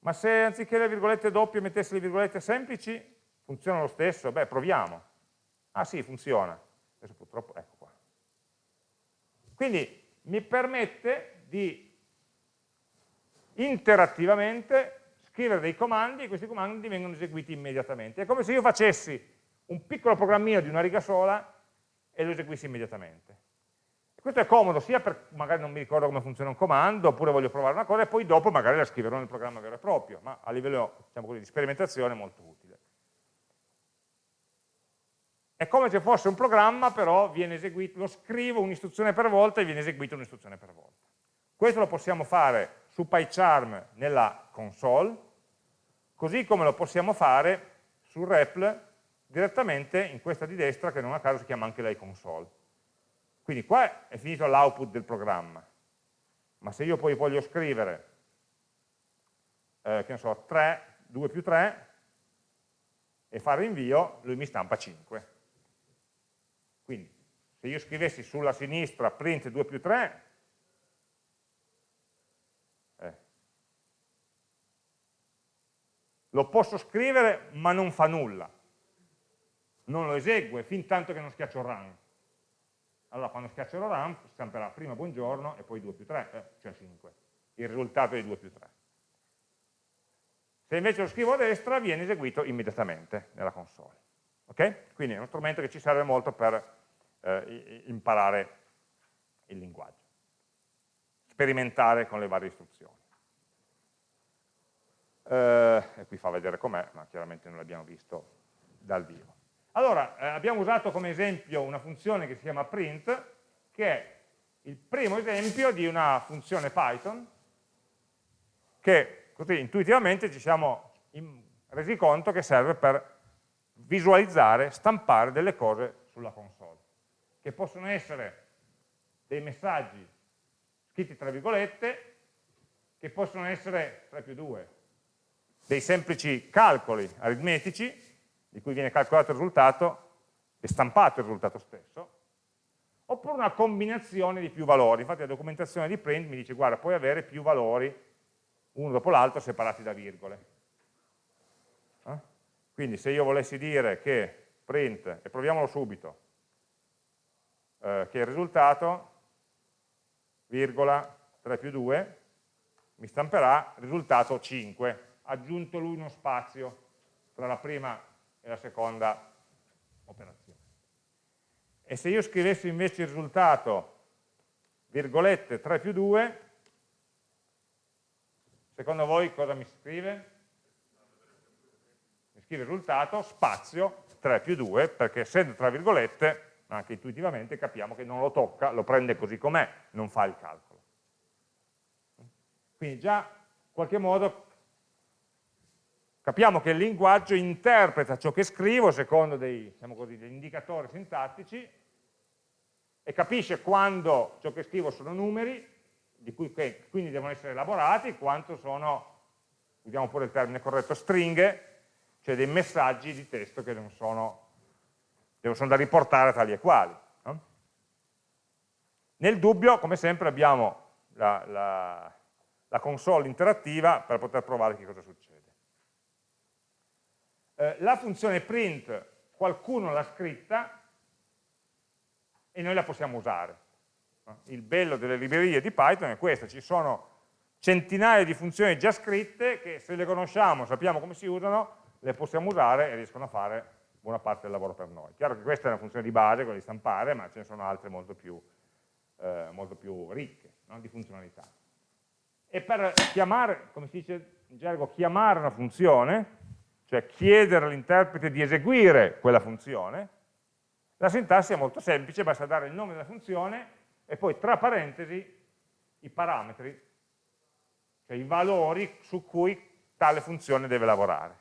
Ma se anziché le virgolette doppie mettessi le virgolette semplici, funziona lo stesso? Beh, proviamo. Ah sì, funziona. Adesso purtroppo, ecco qua. Quindi mi permette di interattivamente scrivere dei comandi e questi comandi vengono eseguiti immediatamente. È come se io facessi un piccolo programmino di una riga sola e lo eseguissi immediatamente. Questo è comodo sia per magari non mi ricordo come funziona un comando, oppure voglio provare una cosa e poi dopo magari la scriverò nel programma vero e proprio, ma a livello diciamo così, di sperimentazione è molto utile. È come se fosse un programma, però eseguito, lo scrivo un'istruzione per volta e viene eseguita un'istruzione per volta. Questo lo possiamo fare su PyCharm nella console, così come lo possiamo fare su REPL direttamente in questa di destra che non a caso si chiama anche lei console. Quindi qua è finito l'output del programma, ma se io poi voglio scrivere, eh, che ne so, 3, 2 più 3, e fare invio, lui mi stampa 5. Quindi, se io scrivessi sulla sinistra print 2 più 3, eh, lo posso scrivere ma non fa nulla, non lo esegue fin tanto che non schiaccio run. Allora quando schiaccio run stamperà prima buongiorno e poi 2 più 3, eh, cioè 5, il risultato di 2 più 3. Se invece lo scrivo a destra viene eseguito immediatamente nella console. Okay? Quindi è uno strumento che ci serve molto per eh, imparare il linguaggio, sperimentare con le varie istruzioni. Eh, e qui fa vedere com'è, ma chiaramente non l'abbiamo visto dal vivo. Allora, eh, abbiamo usato come esempio una funzione che si chiama print, che è il primo esempio di una funzione Python che così intuitivamente ci siamo resi conto che serve per visualizzare, stampare delle cose sulla console, che possono essere dei messaggi scritti tra virgolette, che possono essere 3 più 2, dei semplici calcoli aritmetici, di cui viene calcolato il risultato e stampato il risultato stesso, oppure una combinazione di più valori. Infatti la documentazione di print mi dice, guarda, puoi avere più valori uno dopo l'altro separati da virgole. Eh? Quindi se io volessi dire che print, e proviamolo subito, eh, che il risultato, virgola 3 più 2, mi stamperà risultato 5, aggiunto lui uno spazio tra la prima e la seconda operazione. E se io scrivessi invece il risultato, virgolette 3 più 2, Secondo voi cosa mi scrive? Mi scrive il risultato, spazio, 3 più 2, perché essendo tra virgolette, anche intuitivamente capiamo che non lo tocca, lo prende così com'è, non fa il calcolo. Quindi già in qualche modo capiamo che il linguaggio interpreta ciò che scrivo secondo dei, diciamo così, degli indicatori sintattici e capisce quando ciò che scrivo sono numeri cui che quindi devono essere elaborati, quanto sono, usiamo pure il termine corretto, stringhe, cioè dei messaggi di testo che non sono, sono da riportare tali e quali. No? Nel dubbio, come sempre, abbiamo la, la, la, console interattiva per poter provare che cosa succede. Eh, la funzione print qualcuno l'ha scritta e noi la possiamo usare. Il bello delle librerie di Python è questo, ci sono centinaia di funzioni già scritte che se le conosciamo, sappiamo come si usano, le possiamo usare e riescono a fare buona parte del lavoro per noi. Chiaro che questa è una funzione di base, quella di stampare, ma ce ne sono altre molto più, eh, molto più ricche no? di funzionalità. E per chiamare, come si dice in gergo, chiamare una funzione, cioè chiedere all'interprete di eseguire quella funzione, la sintassi è molto semplice, basta dare il nome della funzione e poi tra parentesi i parametri, cioè i valori su cui tale funzione deve lavorare.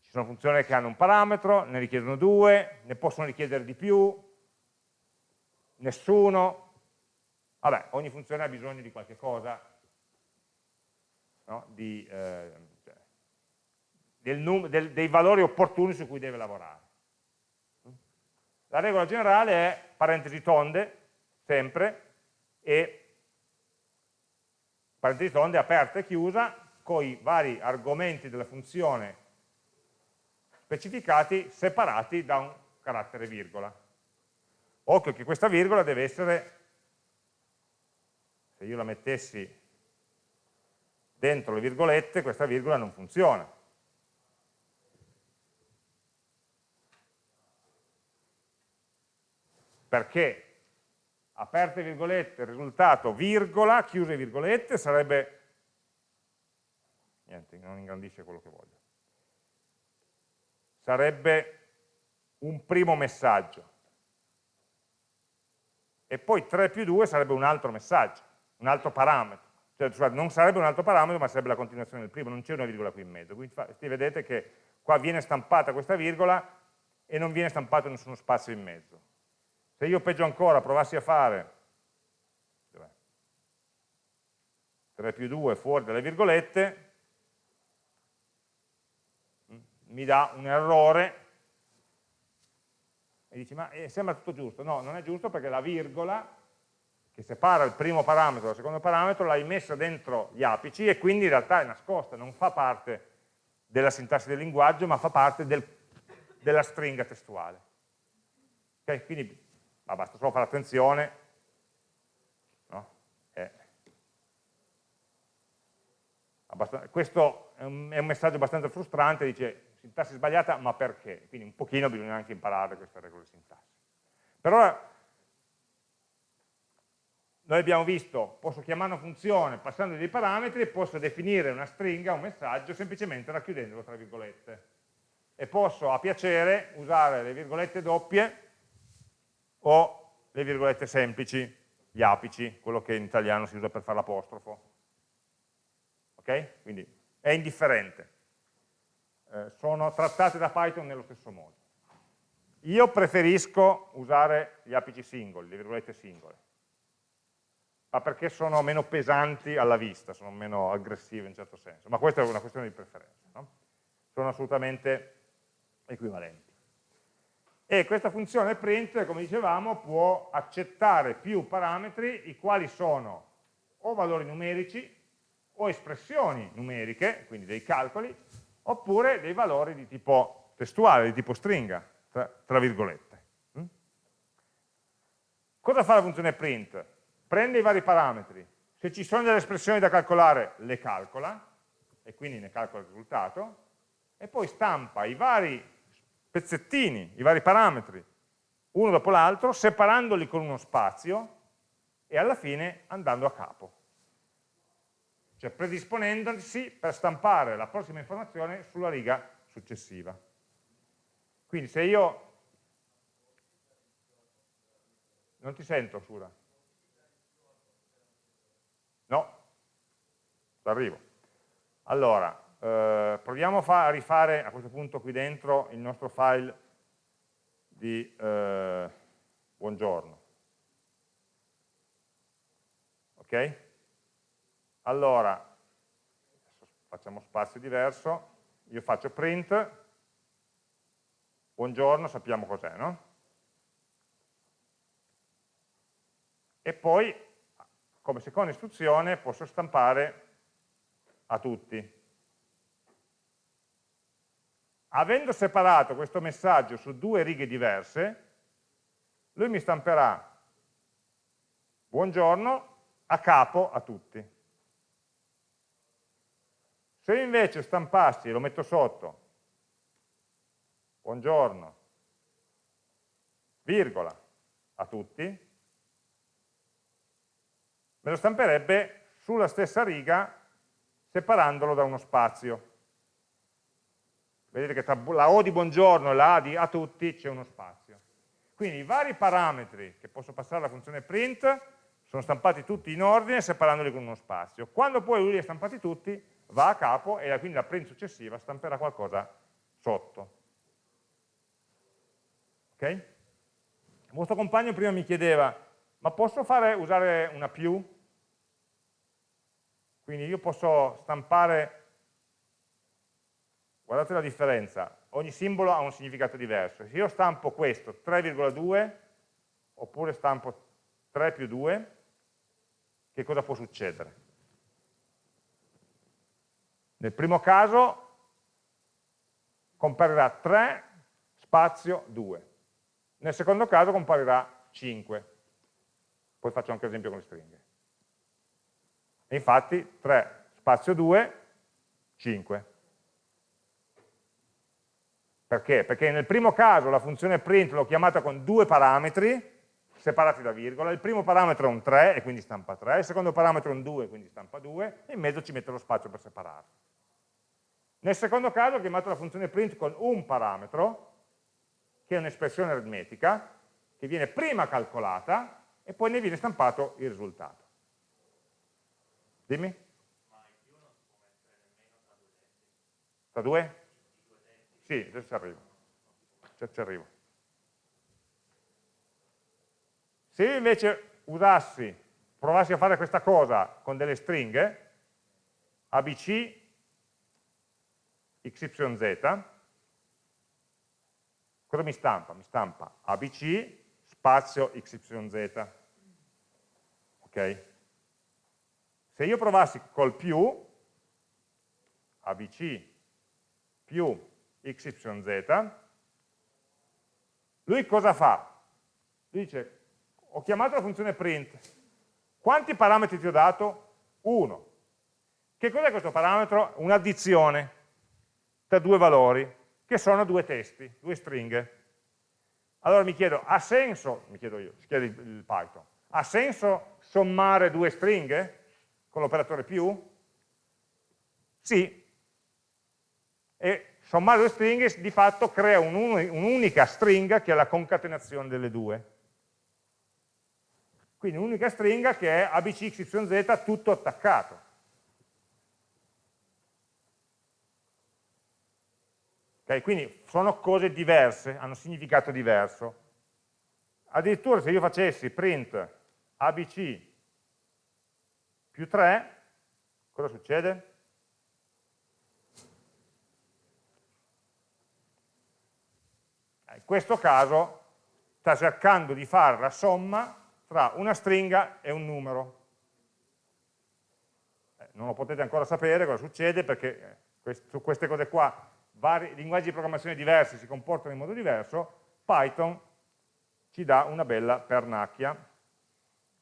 Ci sono funzioni che hanno un parametro, ne richiedono due, ne possono richiedere di più, nessuno, vabbè, ogni funzione ha bisogno di qualche cosa, no? di, eh, del del, dei valori opportuni su cui deve lavorare. La regola generale è parentesi tonde, sempre, e parentesi tonde aperta e chiusa, con i vari argomenti della funzione specificati, separati da un carattere virgola. Occhio che questa virgola deve essere, se io la mettessi dentro le virgolette, questa virgola non funziona. Perché aperte virgolette, risultato virgola, chiuse virgolette, sarebbe, niente, non ingrandisce quello che voglio, sarebbe un primo messaggio, e poi 3 più 2 sarebbe un altro messaggio, un altro parametro, cioè non sarebbe un altro parametro ma sarebbe la continuazione del primo, non c'è una virgola qui in mezzo, quindi vedete che qua viene stampata questa virgola e non viene stampato nessuno spazio in mezzo. Se io peggio ancora provassi a fare 3 più 2 fuori dalle virgolette, mi dà un errore e dici ma eh, sembra tutto giusto. No, non è giusto perché la virgola che separa il primo parametro dal secondo parametro l'hai messa dentro gli apici e quindi in realtà è nascosta, non fa parte della sintassi del linguaggio ma fa parte del, della stringa testuale. Okay? Quindi ma basta solo fare attenzione, no? è questo è un, messaggio abbastanza frustrante, dice sintassi sbagliata, ma perché? Quindi un pochino bisogna anche imparare queste regole di sintassi. Per ora noi abbiamo visto, posso chiamare una funzione passando dei parametri posso definire una stringa, un messaggio, semplicemente racchiudendolo tra virgolette. E posso a piacere usare le virgolette doppie o le virgolette semplici, gli apici, quello che in italiano si usa per fare l'apostrofo. Ok? Quindi è indifferente. Eh, sono trattate da Python nello stesso modo. Io preferisco usare gli apici singoli, le virgolette singole, ma perché sono meno pesanti alla vista, sono meno aggressive in certo senso, ma questa è una questione di preferenza. No? Sono assolutamente equivalenti. E questa funzione print, come dicevamo, può accettare più parametri, i quali sono o valori numerici, o espressioni numeriche, quindi dei calcoli, oppure dei valori di tipo testuale, di tipo stringa, tra, tra virgolette. Mm? Cosa fa la funzione print? Prende i vari parametri, se ci sono delle espressioni da calcolare le calcola, e quindi ne calcola il risultato, e poi stampa i vari pezzettini, i vari parametri, uno dopo l'altro, separandoli con uno spazio e alla fine andando a capo. Cioè predisponendosi per stampare la prossima informazione sulla riga successiva. Quindi se io... Non ti sento, Sura. No, arrivo. Allora, eh, proviamo a rifare a questo punto qui dentro il nostro file di eh, buongiorno. Ok? Allora, facciamo spazio diverso, io faccio print, buongiorno, sappiamo cos'è, no? E poi, come seconda istruzione, posso stampare a tutti. Avendo separato questo messaggio su due righe diverse, lui mi stamperà. Buongiorno a capo a tutti. Se io invece stampassi, lo metto sotto, buongiorno, virgola, a tutti, me lo stamperebbe sulla stessa riga separandolo da uno spazio vedete che tra la O di buongiorno e la A di a tutti c'è uno spazio. Quindi i vari parametri che posso passare alla funzione print sono stampati tutti in ordine separandoli con uno spazio. Quando poi lui li ha stampati tutti, va a capo e quindi la print successiva stamperà qualcosa sotto. Ok? Il vostro compagno prima mi chiedeva, ma posso fare, usare una più? Quindi io posso stampare guardate la differenza, ogni simbolo ha un significato diverso. Se io stampo questo 3,2 oppure stampo 3 più 2, che cosa può succedere? Nel primo caso comparirà 3 spazio 2, nel secondo caso comparirà 5, poi faccio anche l'esempio con le stringhe. E infatti 3 spazio 2, 5. Perché? Perché nel primo caso la funzione print l'ho chiamata con due parametri separati da virgola, il primo parametro è un 3 e quindi stampa 3, il secondo parametro è un 2 quindi stampa 2 e in mezzo ci metto lo spazio per separarli. Nel secondo caso ho chiamato la funzione print con un parametro, che è un'espressione aritmetica, che viene prima calcolata e poi ne viene stampato il risultato. Dimmi? Ma in più non si può mettere nemmeno tra due? Sì, adesso arrivo. Ci, ci arrivo. Se io invece usassi, provassi a fare questa cosa con delle stringhe, abc, xyz, cosa mi stampa? Mi stampa abc spazio xyz. Ok? Se io provassi col più, abc più xyz, lui cosa fa? Dice, ho chiamato la funzione print, quanti parametri ti ho dato? Uno. Che cos'è questo parametro? Un'addizione tra due valori, che sono due testi, due stringhe. Allora mi chiedo, ha senso, mi chiedo io, si chiede il Python, ha senso sommare due stringhe con l'operatore più? Sì. E sommare due stringhe di fatto crea un'unica stringa che è la concatenazione delle due. Quindi un'unica stringa che è abcxyz tutto attaccato. Okay, quindi sono cose diverse, hanno significato diverso. Addirittura se io facessi print abc più 3, cosa succede? In questo caso sta cercando di fare la somma tra una stringa e un numero. Eh, non lo potete ancora sapere cosa succede perché eh, su queste cose qua vari linguaggi di programmazione diversi si comportano in modo diverso, Python ci dà una bella pernacchia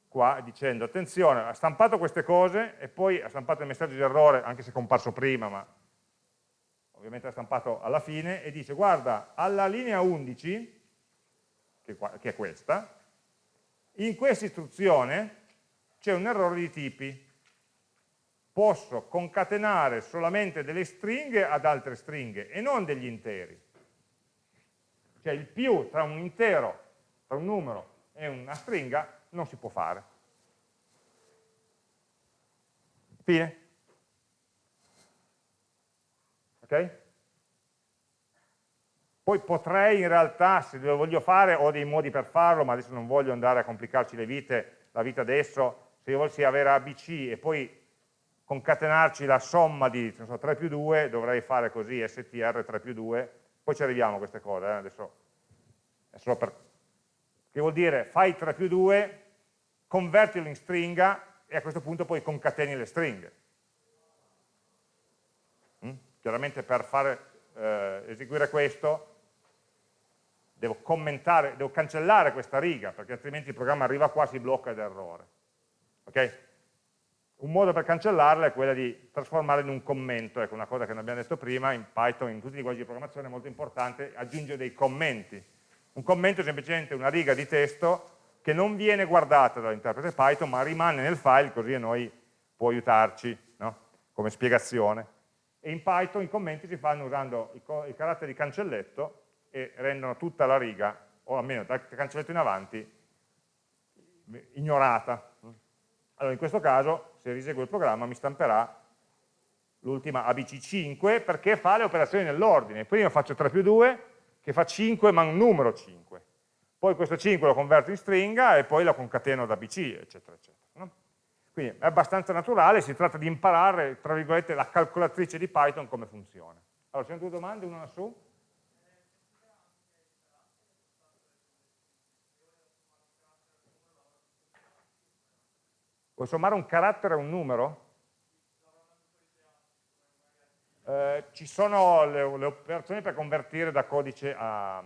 qua dicendo attenzione, ha stampato queste cose e poi ha stampato il messaggio di errore, anche se è comparso prima, ma ovviamente l'ha stampato alla fine, e dice guarda, alla linea 11, che, che è questa, in questa istruzione c'è un errore di tipi, posso concatenare solamente delle stringhe ad altre stringhe e non degli interi. Cioè il più tra un intero, tra un numero e una stringa non si può fare. Fine. Ok? Poi potrei in realtà, se lo voglio fare, ho dei modi per farlo, ma adesso non voglio andare a complicarci le vite, la vita adesso, se io volessi avere ABC e poi concatenarci la somma di so, 3 più 2, dovrei fare così, str 3 più 2, poi ci arriviamo a queste cose, eh? adesso è solo per... che vuol dire fai 3 più 2, convertilo in stringa e a questo punto poi concateni le stringhe. Chiaramente per fare, eh, eseguire questo devo devo cancellare questa riga, perché altrimenti il programma arriva qua, si blocca ed errore. Ok? Un modo per cancellarla è quella di trasformarla in un commento, ecco una cosa che non abbiamo detto prima, in Python, in tutti i linguaggi di programmazione è molto importante, aggiungere dei commenti. Un commento è semplicemente una riga di testo che non viene guardata dall'interprete Python, ma rimane nel file, così a noi può aiutarci no? come spiegazione. E in Python i commenti si fanno usando i, i caratteri di cancelletto e rendono tutta la riga, o almeno dal cancelletto in avanti, ignorata. Allora in questo caso, se riseguo il programma, mi stamperà l'ultima ABC5 perché fa le operazioni nell'ordine. Prima faccio 3 più 2, che fa 5 ma un numero 5. Poi questo 5 lo converto in stringa e poi lo concateno ad ABC, eccetera, eccetera. Quindi è abbastanza naturale, si tratta di imparare, tra virgolette, la calcolatrice di Python come funziona. Allora, ci sono due domande, una su? Vuoi sommare un carattere a un numero? Eh, ci sono le, le, operazioni per convertire da codice a,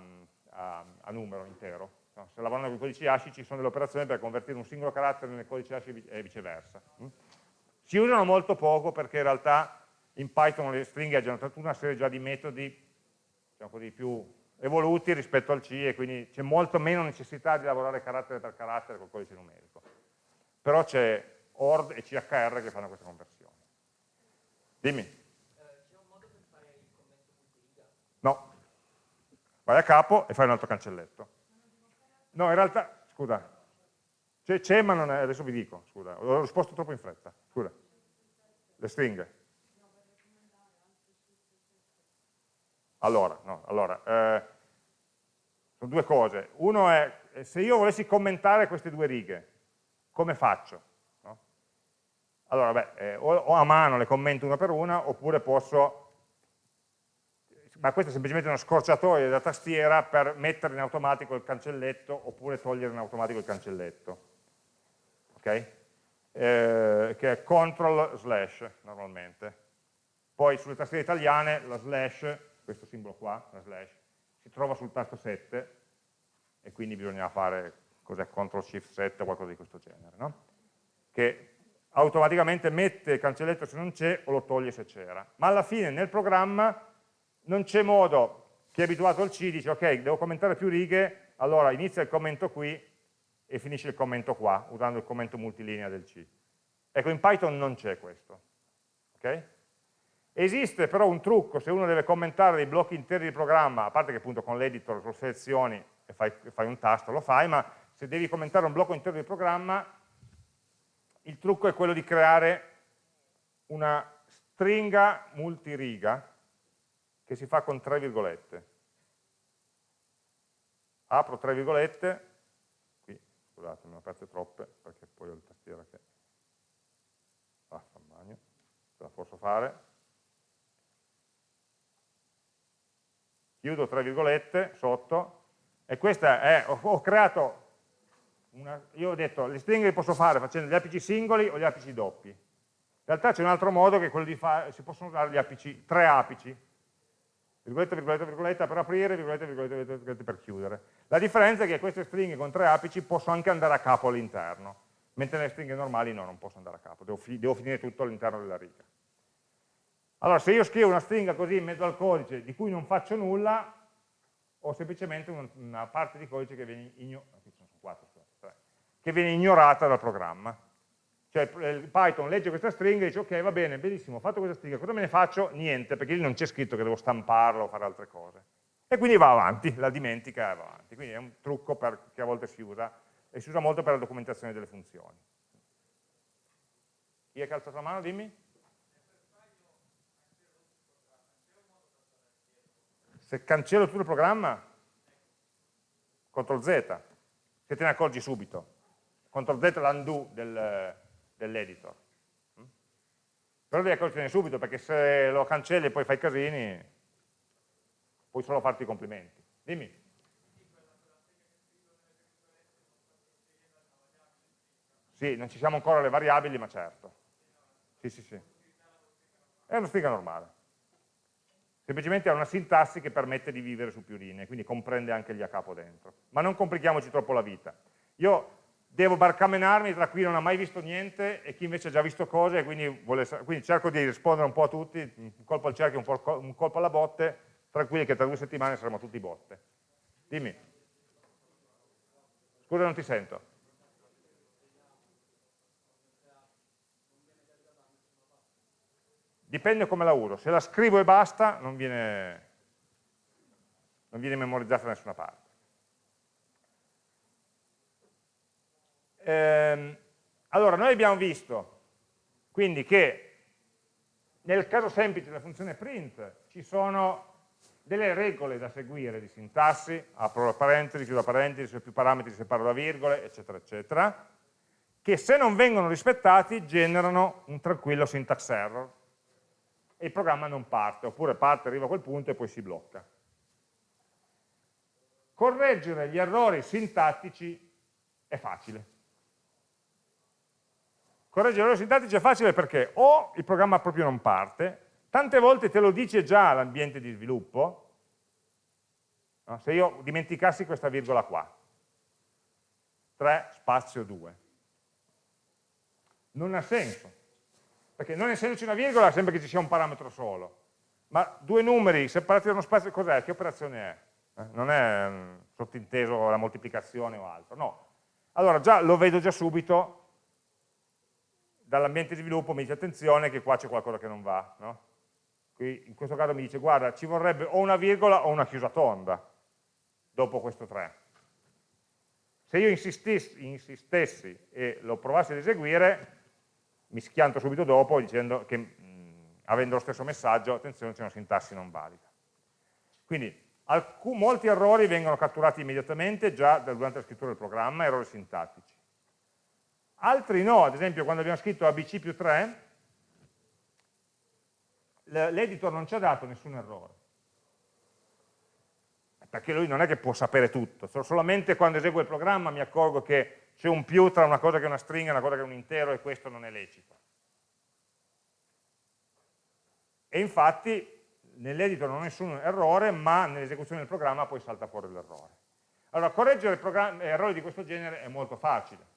a, a numero intero. No, se lavorano con i codici ASCII ci sono delle operazioni per convertire un singolo carattere nel codice ASCII e viceversa. Mm? Si usano molto poco perché in realtà in Python le stringhe hanno tutta una serie già di metodi diciamo così, più evoluti rispetto al C e quindi c'è molto meno necessità di lavorare carattere per carattere col codice numerico però c'è ORD e CHR che fanno questa conversione. Dimmi. C'è un modo per fare il commento? No. Vai a capo e fai un altro cancelletto. No, in realtà, scusa, c'è ma non è, adesso vi dico, scusa, ho risposto troppo in fretta, scusa. Le stringhe. Allora, no, allora eh, sono due cose. Uno è, se io volessi commentare queste due righe, come faccio? No? Allora, beh, eh, o, o a mano le commento una per una, oppure posso ma questo è semplicemente una scorciatoia da tastiera per mettere in automatico il cancelletto oppure togliere in automatico il cancelletto. Ok? Eh, che è control slash normalmente. Poi sulle tastiere italiane la slash, questo simbolo qua, la slash, si trova sul tasto 7 e quindi bisogna fare cos'è control shift 7 o qualcosa di questo genere, no? che automaticamente mette il cancelletto se non c'è o lo toglie se c'era. Ma alla fine nel programma non c'è modo, chi è abituato al C dice ok, devo commentare più righe, allora inizia il commento qui e finisce il commento qua, usando il commento multilinea del C. Ecco, in Python non c'è questo. Okay? Esiste però un trucco, se uno deve commentare dei blocchi interi di programma, a parte che appunto con l'editor lo selezioni e fai, fai un tasto, lo fai, ma se devi commentare un blocco intero di programma, il trucco è quello di creare una stringa multiriga che si fa con tre virgolette. Apro tre virgolette, qui, scusate, ne ho aperte troppe, perché poi ho il tastiera che... Ah, fa bagno, ce la posso fare. Chiudo tre virgolette sotto, e questa è, ho, ho creato, una, io ho detto, le stringhe le posso fare facendo gli apici singoli o gli apici doppi. In realtà c'è un altro modo che è quello di fare, si possono usare gli apici, tre apici, virgoletta, virgoletta, virgoletta per aprire, virgoletta, virgoletta, virgoletta per chiudere. La differenza è che queste stringhe con tre apici posso anche andare a capo all'interno, mentre nelle stringhe normali no, non posso andare a capo, devo, fi devo finire tutto all'interno della riga. Allora, se io scrivo una stringa così in mezzo al codice di cui non faccio nulla, ho semplicemente una parte di codice che viene, igno che viene ignorata dal programma. Cioè il Python legge questa stringa e dice ok va bene, benissimo, ho fatto questa stringa, cosa me ne faccio? Niente, perché lì non c'è scritto che devo stamparla o fare altre cose. E quindi va avanti, la dimentica e va avanti. Quindi è un trucco per, che a volte si usa e si usa molto per la documentazione delle funzioni. Chi ha alzato la mano? Dimmi. Se cancello tutto il programma, CTRL Z, se te ne accorgi subito. CTRL Z l'undo del, dell'editor. Mm? Però devi accorgertene subito, perché se lo cancelli e poi fai casini, puoi solo farti i complimenti. Dimmi. Sì, non ci siamo ancora le variabili, ma certo. Sì, sì, sì. È una stringa normale. Semplicemente ha una sintassi che permette di vivere su più linee, quindi comprende anche gli a capo dentro. Ma non complichiamoci troppo la vita. Io devo barcamenarmi tra chi non ha mai visto niente e chi invece ha già visto cose, quindi, vuole, quindi cerco di rispondere un po' a tutti, un colpo al cerchio, un, un colpo alla botte, tranquilli che tra due settimane saremo tutti botte. Dimmi. Scusa, non ti sento. Dipende come la uso. Se la scrivo e basta, non viene, non viene memorizzata da nessuna parte. Ehm, allora, noi abbiamo visto quindi che nel caso semplice della funzione print ci sono delle regole da seguire di sintassi, apro la parentesi, chiudo la parentesi, se ho più parametri separo da virgole, eccetera, eccetera, che se non vengono rispettati generano un tranquillo syntax error e il programma non parte, oppure parte, arriva a quel punto e poi si blocca. Correggere gli errori sintattici è facile. Correggere l'errore sintattico è facile perché o il programma proprio non parte, tante volte te lo dice già l'ambiente di sviluppo, no? se io dimenticassi questa virgola qua, 3 spazio 2. Non ha senso, perché non essendoci una virgola sembra che ci sia un parametro solo, ma due numeri separati da uno spazio, cos'è? Che operazione è? Eh? Non è um, sottinteso la moltiplicazione o altro, no. Allora già lo vedo già subito dall'ambiente di sviluppo mi dice attenzione che qua c'è qualcosa che non va. No? Qui in questo caso mi dice guarda ci vorrebbe o una virgola o una chiusa tonda dopo questo 3. Se io insistessi, insistessi e lo provassi ad eseguire, mi schianto subito dopo dicendo che mh, avendo lo stesso messaggio, attenzione c'è una sintassi non valida. Quindi molti errori vengono catturati immediatamente già durante la scrittura del programma, errori sintattici. Altri no, ad esempio quando abbiamo scritto ABC più 3, l'editor non ci ha dato nessun errore. Perché lui non è che può sapere tutto, solamente quando eseguo il programma mi accorgo che c'è un più tra una cosa che è una stringa e una cosa che è un intero e questo non è lecito. E infatti nell'editor non ho nessun errore, ma nell'esecuzione del programma poi salta fuori l'errore. Allora, correggere errori di questo genere è molto facile,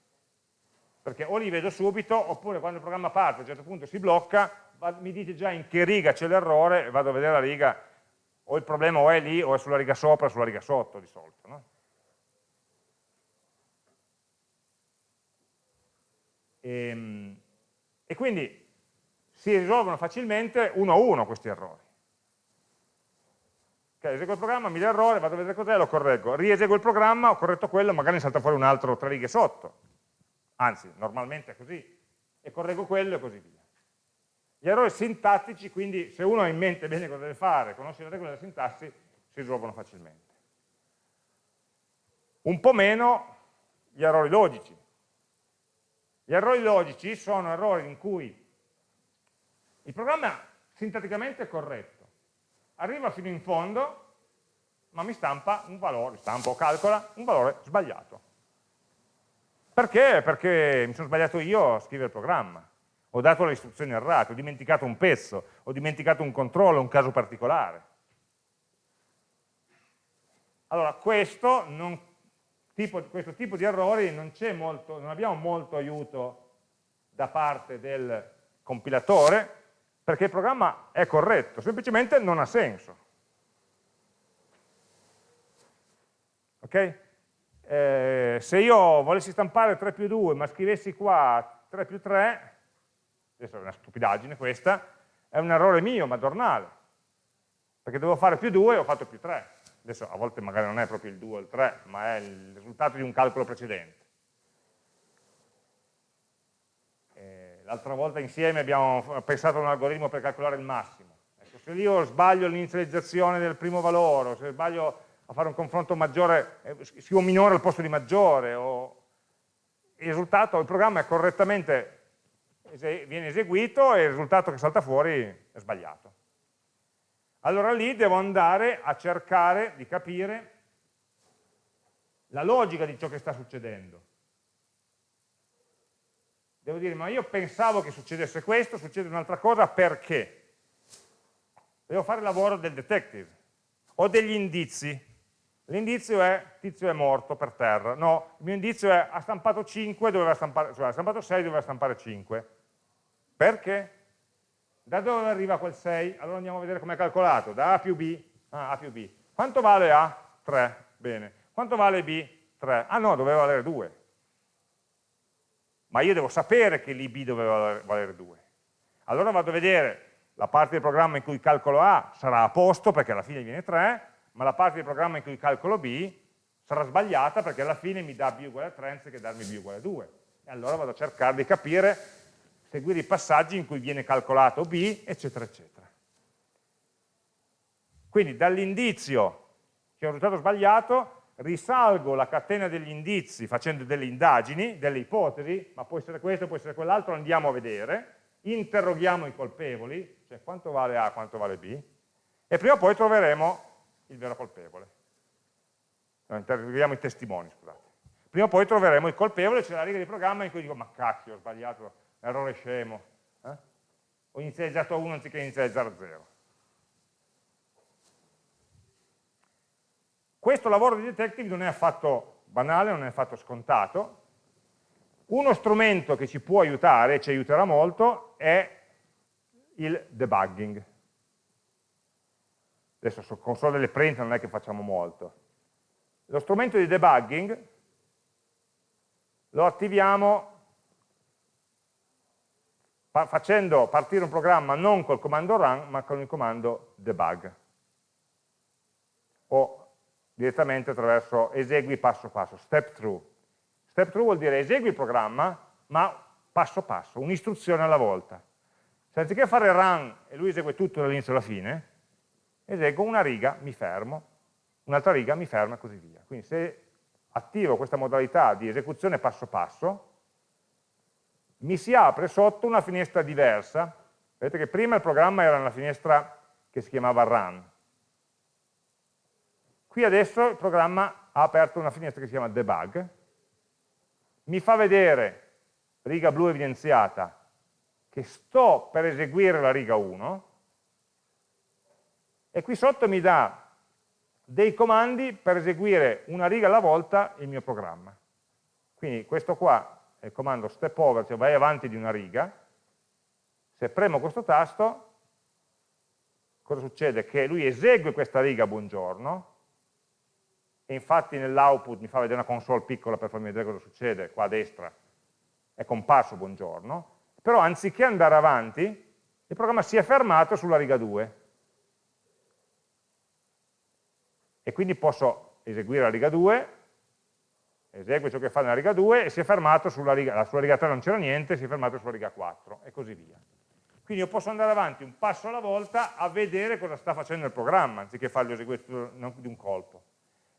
perché o li vedo subito, oppure quando il programma parte, a un certo punto si blocca, mi dite già in che riga c'è l'errore, e vado a vedere la riga, o il problema o è lì, o è sulla riga sopra, o sulla riga sotto, di solito. No? E, ehm, e quindi si risolvono facilmente uno a uno questi errori. Okay, eseguo il programma, mi dà errore, vado a vedere cos'è, lo correggo. Rieseguo il programma, ho corretto quello, magari salta fuori un altro tre righe sotto. Anzi, normalmente è così. E correggo quello e così via. Gli errori sintattici, quindi, se uno ha in mente bene cosa deve fare, conosce le regole della sintassi, si risolvono facilmente. Un po' meno gli errori logici. Gli errori logici sono errori in cui il programma sintatticamente è corretto, arriva fino in fondo, ma mi stampa un valore, stampa o calcola un valore sbagliato. Perché? Perché mi sono sbagliato io a scrivere il programma, ho dato le istruzioni errate, ho dimenticato un pezzo, ho dimenticato un controllo, un caso particolare. Allora, questo, non, tipo, questo tipo di errori non, molto, non abbiamo molto aiuto da parte del compilatore, perché il programma è corretto, semplicemente non ha senso. Ok? Eh, se io volessi stampare 3 più 2 ma scrivessi qua 3 più 3, adesso è una stupidaggine questa, è un errore mio, madornale, perché dovevo fare più 2 e ho fatto più 3. Adesso a volte magari non è proprio il 2 o il 3, ma è il risultato di un calcolo precedente. l'altra volta insieme abbiamo pensato a un algoritmo per calcolare il massimo. Ecco, se io sbaglio l'inizializzazione del primo valore, se sbaglio a fare un confronto maggiore, eh, scrivo minore al posto di maggiore, o il risultato, il programma è correttamente viene eseguito e il risultato che salta fuori è sbagliato. Allora lì devo andare a cercare di capire la logica di ciò che sta succedendo devo dire, ma io pensavo che succedesse questo, succede un'altra cosa, perché? Devo fare il lavoro del detective. Ho degli indizi. L'indizio è, tizio è morto per terra. No, il mio indizio è, ha stampato 5, doveva stampare, cioè ha stampato 6, doveva stampare 5. Perché? Da dove arriva quel 6? Allora andiamo a vedere come è calcolato. Da A più B. Ah, A più B. Quanto vale A? 3. Bene. Quanto vale B? 3. Ah no, doveva valere 2 ma io devo sapere che l'IB doveva valere 2. Allora vado a vedere la parte del programma in cui calcolo A sarà a posto perché alla fine viene 3, ma la parte del programma in cui calcolo B sarà sbagliata perché alla fine mi dà B uguale a 3 anziché darmi B uguale a 2. E allora vado a cercare di capire, seguire i passaggi in cui viene calcolato B, eccetera, eccetera. Quindi dall'indizio che è un risultato sbagliato risalgo la catena degli indizi facendo delle indagini, delle ipotesi, ma può essere questo, può essere quell'altro, andiamo a vedere, interroghiamo i colpevoli, cioè quanto vale A, quanto vale B, e prima o poi troveremo il vero colpevole. No, interroghiamo i testimoni, scusate. Prima o poi troveremo il colpevole, c'è la riga di programma in cui dico, ma cacchio, ho sbagliato, errore scemo, eh? ho inizializzato a 1 anziché inizializzare a 0. Questo lavoro di detective non è affatto banale, non è affatto scontato. Uno strumento che ci può aiutare, ci aiuterà molto, è il debugging. Adesso su console delle print non è che facciamo molto. Lo strumento di debugging lo attiviamo facendo partire un programma non col comando run, ma con il comando debug. O direttamente attraverso esegui passo passo, step through. Step through vuol dire esegui il programma, ma passo passo, un'istruzione alla volta. Se anziché fare run e lui esegue tutto dall'inizio alla fine, eseguo una riga, mi fermo, un'altra riga, mi fermo e così via. Quindi se attivo questa modalità di esecuzione passo passo, mi si apre sotto una finestra diversa. Vedete che prima il programma era una finestra che si chiamava run. Qui adesso il programma ha aperto una finestra che si chiama debug, mi fa vedere, riga blu evidenziata, che sto per eseguire la riga 1, e qui sotto mi dà dei comandi per eseguire una riga alla volta il mio programma. Quindi questo qua è il comando step over, cioè vai avanti di una riga, se premo questo tasto, cosa succede? Che lui esegue questa riga buongiorno, e infatti nell'output mi fa vedere una console piccola per farmi vedere cosa succede, qua a destra. È comparso buongiorno, però anziché andare avanti, il programma si è fermato sulla riga 2, e quindi posso eseguire la riga 2, esegue ciò che fa nella riga 2 e si è fermato sulla riga, sulla riga 3 non c'era niente, si è fermato sulla riga 4 e così via. Quindi io posso andare avanti un passo alla volta a vedere cosa sta facendo il programma, anziché farlo eseguire di un colpo.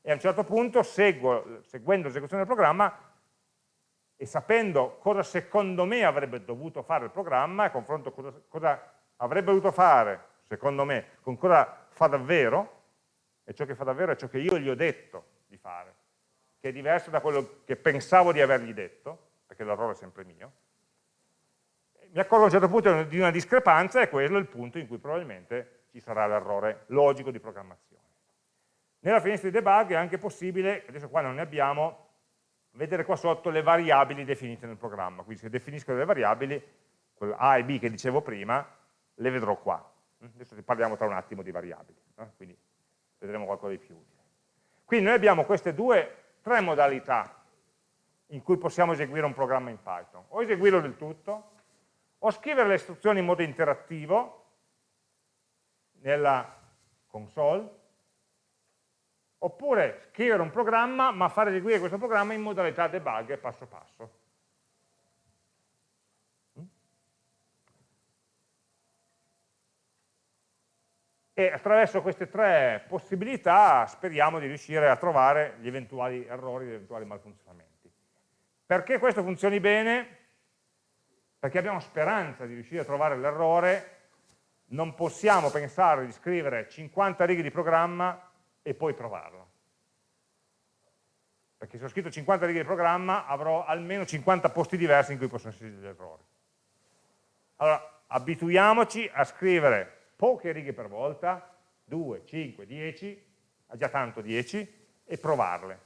E a un certo punto, seguo, seguendo l'esecuzione del programma, e sapendo cosa secondo me avrebbe dovuto fare il programma, e confronto cosa, cosa avrebbe dovuto fare, secondo me, con cosa fa davvero, e ciò che fa davvero è ciò che io gli ho detto di fare, che è diverso da quello che pensavo di avergli detto, perché l'errore è sempre mio, mi accorgo a un certo punto di una discrepanza e quello è il punto in cui probabilmente ci sarà l'errore logico di programmazione. Nella finestra di debug è anche possibile, adesso qua non ne abbiamo, vedere qua sotto le variabili definite nel programma, quindi se definisco delle variabili, quelle A e B che dicevo prima, le vedrò qua. Adesso parliamo tra un attimo di variabili, quindi vedremo qualcosa di più utile. Quindi noi abbiamo queste due, tre modalità in cui possiamo eseguire un programma in Python. O eseguirlo del tutto, o scrivere le istruzioni in modo interattivo nella console, oppure scrivere un programma ma far eseguire questo programma in modalità debug passo passo. E attraverso queste tre possibilità speriamo di riuscire a trovare gli eventuali errori, gli eventuali malfunzionamenti. Perché questo funzioni bene? Perché abbiamo speranza di riuscire a trovare l'errore, non possiamo pensare di scrivere 50 righe di programma e poi provarlo. Perché se ho scritto 50 righe di programma avrò almeno 50 posti diversi in cui possono esserci degli errori. Allora, abituiamoci a scrivere poche righe per volta, 2, 5, 10, già tanto 10, e provarle.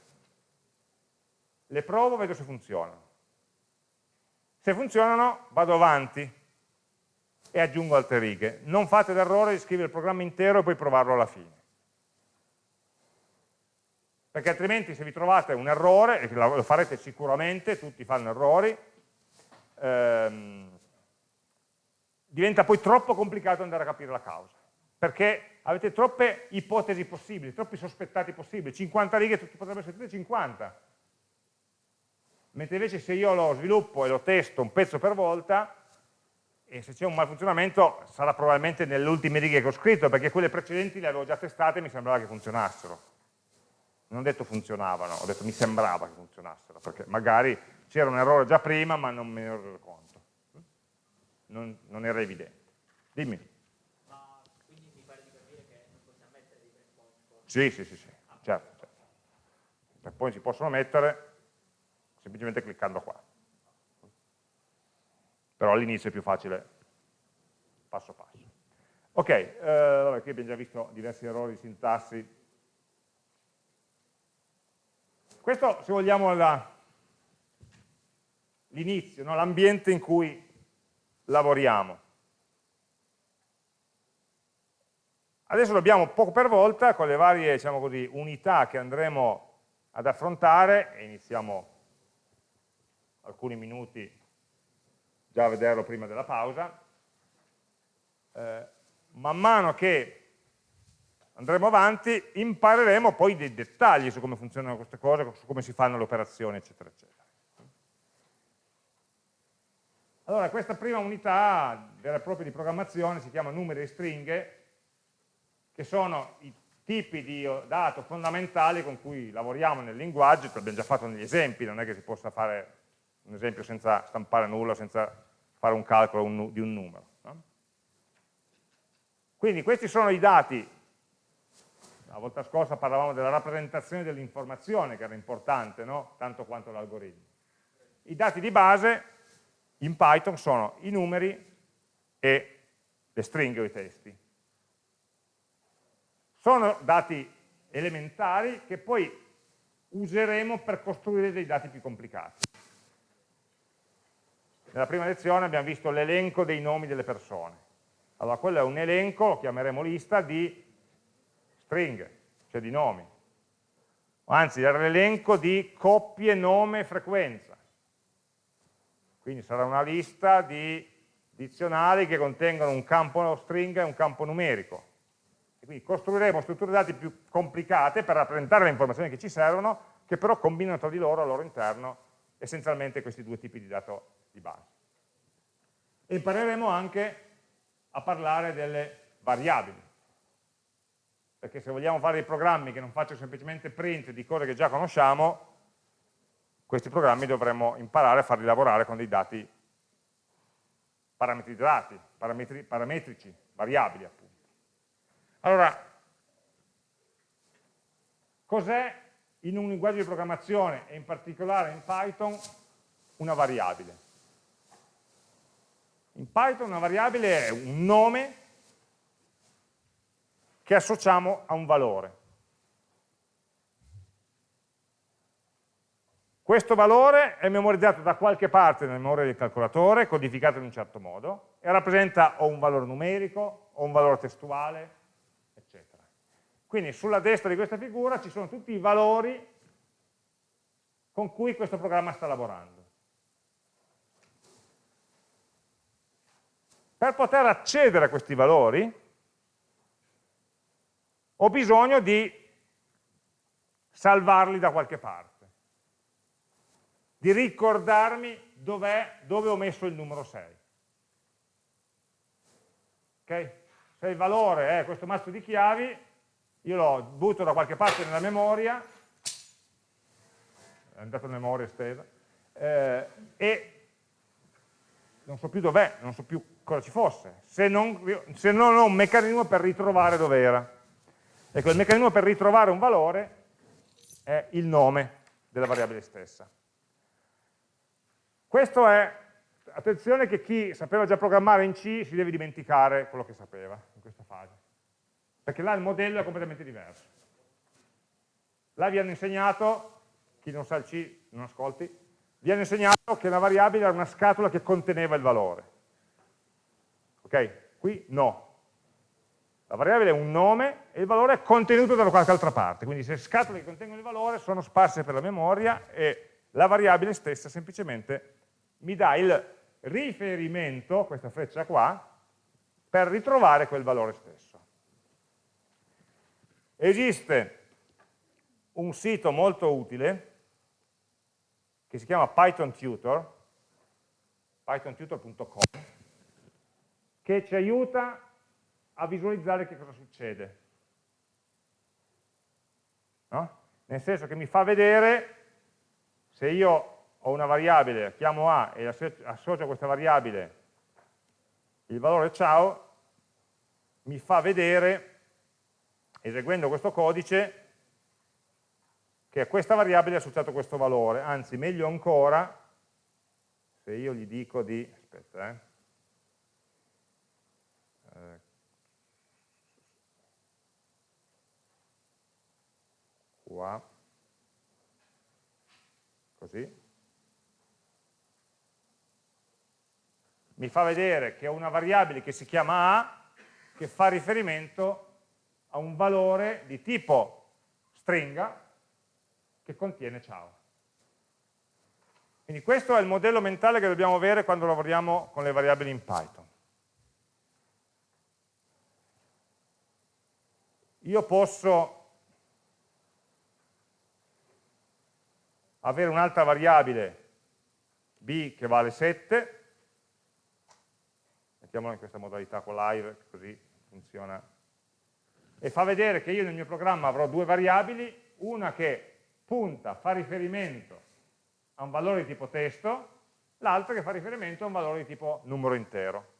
Le provo, vedo se funzionano. Se funzionano, vado avanti e aggiungo altre righe. Non fate l'errore di scrivere il programma intero e poi provarlo alla fine. Perché altrimenti se vi trovate un errore, e lo farete sicuramente, tutti fanno errori, ehm, diventa poi troppo complicato andare a capire la causa, perché avete troppe ipotesi possibili, troppi sospettati possibili, 50 righe potrebbero essere 50, mentre invece se io lo sviluppo e lo testo un pezzo per volta, e se c'è un malfunzionamento sarà probabilmente nelle ultime righe che ho scritto, perché quelle precedenti le avevo già testate e mi sembrava che funzionassero. Non ho detto funzionavano, ho detto mi sembrava che funzionassero, perché magari c'era un errore già prima ma non me ne ero reso conto non, non era evidente. Dimmi. Ma quindi mi pare di capire che non possiamo mettere dei breakpoint? Sì, sì, sì, sì. certo, certo. I breakpoint si possono mettere semplicemente cliccando qua. Però all'inizio è più facile passo passo. Ok, eh, vabbè, qui abbiamo già visto diversi errori di sintassi. Questo, se vogliamo, è l'inizio, no? l'ambiente in cui lavoriamo. Adesso lo abbiamo poco per volta con le varie diciamo così, unità che andremo ad affrontare e iniziamo alcuni minuti già a vederlo prima della pausa. Eh, man mano che andremo avanti impareremo poi dei dettagli su come funzionano queste cose, su come si fanno le operazioni, eccetera, eccetera. Allora, questa prima unità vera e propria di programmazione si chiama numeri e stringhe, che sono i tipi di dato fondamentali con cui lavoriamo nel linguaggio, l'abbiamo già fatto negli esempi, non è che si possa fare un esempio senza stampare nulla, senza fare un calcolo di un numero. No? Quindi questi sono i dati, la volta scorsa parlavamo della rappresentazione dell'informazione che era importante, no? tanto quanto l'algoritmo. I dati di base in Python sono i numeri e le stringhe o i testi. Sono dati elementari che poi useremo per costruire dei dati più complicati. Nella prima lezione abbiamo visto l'elenco dei nomi delle persone. Allora, quello è un elenco, lo chiameremo lista, di stringhe, cioè di nomi. Anzi, era l'elenco di coppie, nome e frequenza. Quindi sarà una lista di dizionari che contengono un campo stringa e un campo numerico. Quindi costruiremo strutture dati più complicate per rappresentare le informazioni che ci servono, che però combinano tra di loro al loro interno essenzialmente questi due tipi di dato di base. E impareremo anche a parlare delle variabili, perché se vogliamo fare dei programmi che non facciano semplicemente print di cose che già conosciamo, questi programmi dovremmo imparare a farli lavorare con dei dati parametrizzati, parametri, parametrici, variabili appunto. Allora, cos'è in un linguaggio di programmazione e in particolare in Python una variabile? In Python una variabile è un nome che associamo a un valore. Questo valore è memorizzato da qualche parte nella memoria del calcolatore, codificato in un certo modo, e rappresenta o un valore numerico, o un valore testuale, quindi sulla destra di questa figura ci sono tutti i valori con cui questo programma sta lavorando. Per poter accedere a questi valori ho bisogno di salvarli da qualche parte, di ricordarmi dove ho messo il numero 6. Okay? Se il valore è questo mazzo di chiavi, io lo butto da qualche parte nella memoria, è andato in memoria estesa, eh, e non so più dov'è, non so più cosa ci fosse, se non, se non ho un meccanismo per ritrovare dov'era. Ecco, il meccanismo per ritrovare un valore è il nome della variabile stessa. Questo è, attenzione che chi sapeva già programmare in C si deve dimenticare quello che sapeva in questa fase perché là il modello è completamente diverso. Là vi hanno insegnato, chi non sa il C non ascolti, vi hanno insegnato che la variabile era una scatola che conteneva il valore. Ok? Qui no. La variabile è un nome e il valore è contenuto da qualche altra parte, quindi se scatole che contengono il valore sono sparse per la memoria e la variabile stessa semplicemente mi dà il riferimento, questa freccia qua, per ritrovare quel valore stesso. Esiste un sito molto utile che si chiama Python Tutor, pythontutor.com, che ci aiuta a visualizzare che cosa succede. No? Nel senso che mi fa vedere se io ho una variabile, chiamo A e associo a questa variabile il valore ciao, mi fa vedere eseguendo questo codice che a questa variabile è associato questo valore, anzi meglio ancora se io gli dico di, aspetta eh, eh qua, così, mi fa vedere che ho una variabile che si chiama A che fa riferimento a un valore di tipo stringa che contiene ciao. Quindi questo è il modello mentale che dobbiamo avere quando lavoriamo con le variabili in Python. Io posso avere un'altra variabile b che vale 7, mettiamola in questa modalità con live, così funziona e fa vedere che io nel mio programma avrò due variabili, una che punta, fa riferimento a un valore di tipo testo, l'altra che fa riferimento a un valore di tipo numero intero.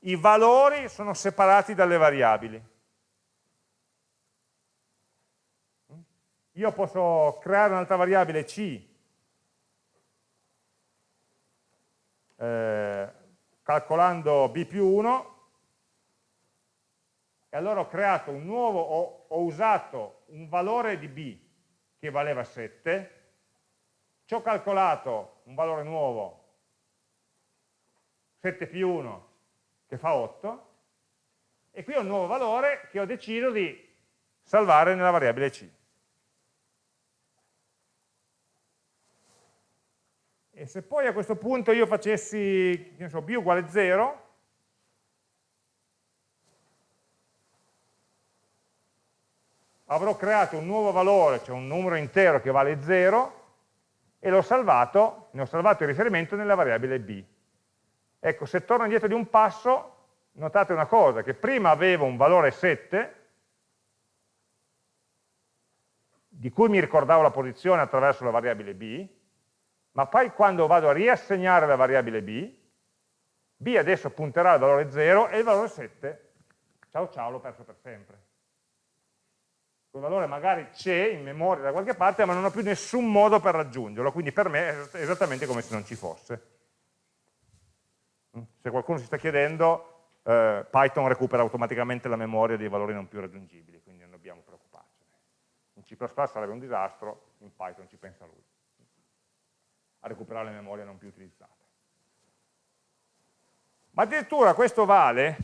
I valori sono separati dalle variabili. Io posso creare un'altra variabile C eh, calcolando b più 1 e allora ho creato un nuovo, ho, ho usato un valore di b che valeva 7 ci ho calcolato un valore nuovo 7 più 1 che fa 8 e qui ho un nuovo valore che ho deciso di salvare nella variabile c E se poi a questo punto io facessi, so, b uguale 0, avrò creato un nuovo valore, cioè un numero intero che vale 0, e l'ho salvato, ne ho salvato il riferimento nella variabile b. Ecco, se torno indietro di un passo, notate una cosa, che prima avevo un valore 7, di cui mi ricordavo la posizione attraverso la variabile b, ma poi quando vado a riassegnare la variabile b, b adesso punterà al valore 0 e il valore 7, ciao ciao, l'ho perso per sempre. Quel valore magari c'è in memoria da qualche parte, ma non ho più nessun modo per raggiungerlo, quindi per me è esattamente come se non ci fosse. Se qualcuno si sta chiedendo, eh, Python recupera automaticamente la memoria dei valori non più raggiungibili, quindi non dobbiamo preoccuparcene. In C++ sarebbe un disastro, in Python ci pensa lui a recuperare le memorie non più utilizzate. Ma addirittura questo vale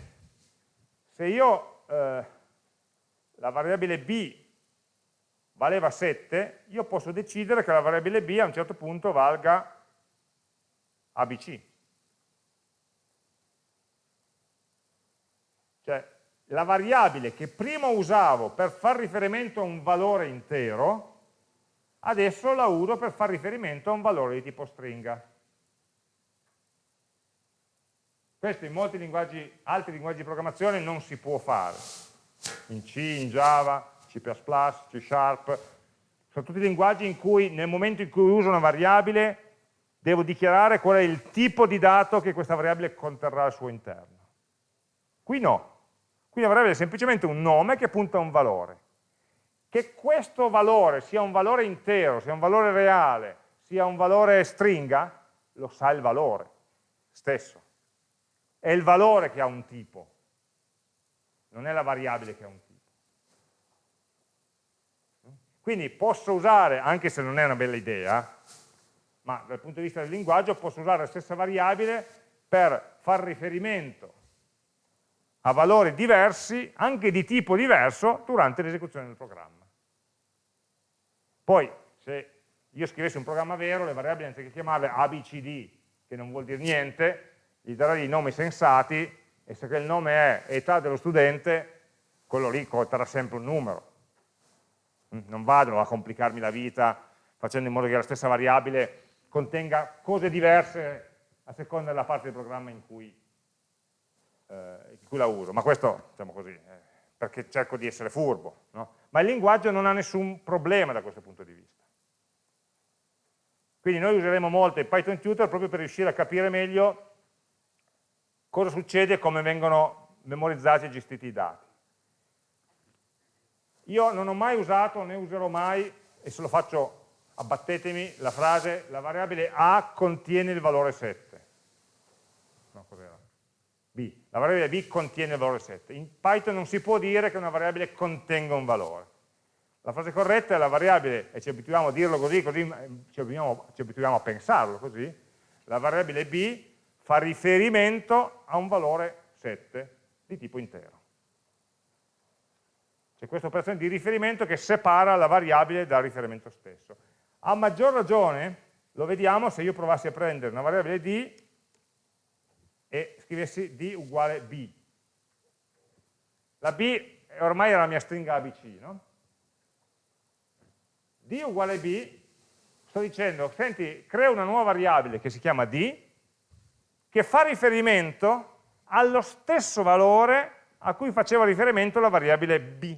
se io eh, la variabile b valeva 7, io posso decidere che la variabile b a un certo punto valga abc. Cioè, la variabile che prima usavo per far riferimento a un valore intero, adesso la uso per fare riferimento a un valore di tipo stringa. Questo in molti linguaggi, altri linguaggi di programmazione non si può fare. In C, in Java, C++, C Sharp, sono tutti linguaggi in cui nel momento in cui uso una variabile devo dichiarare qual è il tipo di dato che questa variabile conterrà al suo interno. Qui no, qui la variabile è semplicemente un nome che punta a un valore. Che questo valore sia un valore intero, sia un valore reale, sia un valore stringa, lo sa il valore stesso. È il valore che ha un tipo, non è la variabile che ha un tipo. Quindi posso usare, anche se non è una bella idea, ma dal punto di vista del linguaggio posso usare la stessa variabile per far riferimento a valori diversi, anche di tipo diverso, durante l'esecuzione del programma. Poi, se io scrivessi un programma vero, le variabili anziché chiamarle ABCD, che non vuol dire niente, gli darei dei nomi sensati, e se il nome è età dello studente, quello lì conterà sempre un numero. Mm, non vado a complicarmi la vita facendo in modo che la stessa variabile contenga cose diverse a seconda della parte del programma in cui eh, in cui la uso, ma questo, diciamo così, eh, perché cerco di essere furbo, no? Ma il linguaggio non ha nessun problema da questo punto di vista. Quindi noi useremo molto il Python Tutor proprio per riuscire a capire meglio cosa succede e come vengono memorizzati e gestiti i dati. Io non ho mai usato, né userò mai, e se lo faccio abbattetemi, la frase la variabile A contiene il valore 7. No, cos'era? La variabile b contiene il valore 7. In Python non si può dire che una variabile contenga un valore. La frase corretta è la variabile, e ci abituiamo a dirlo così, così eh, ci abituiamo, ci abituiamo a pensarlo così, la variabile b fa riferimento a un valore 7 di tipo intero. C'è questa operazione di riferimento che separa la variabile dal riferimento stesso. A maggior ragione lo vediamo se io provassi a prendere una variabile d scrivessi d uguale b. La b ormai è la mia stringa ABC, no? d uguale b, sto dicendo, senti, creo una nuova variabile che si chiama d, che fa riferimento allo stesso valore a cui faceva riferimento la variabile b.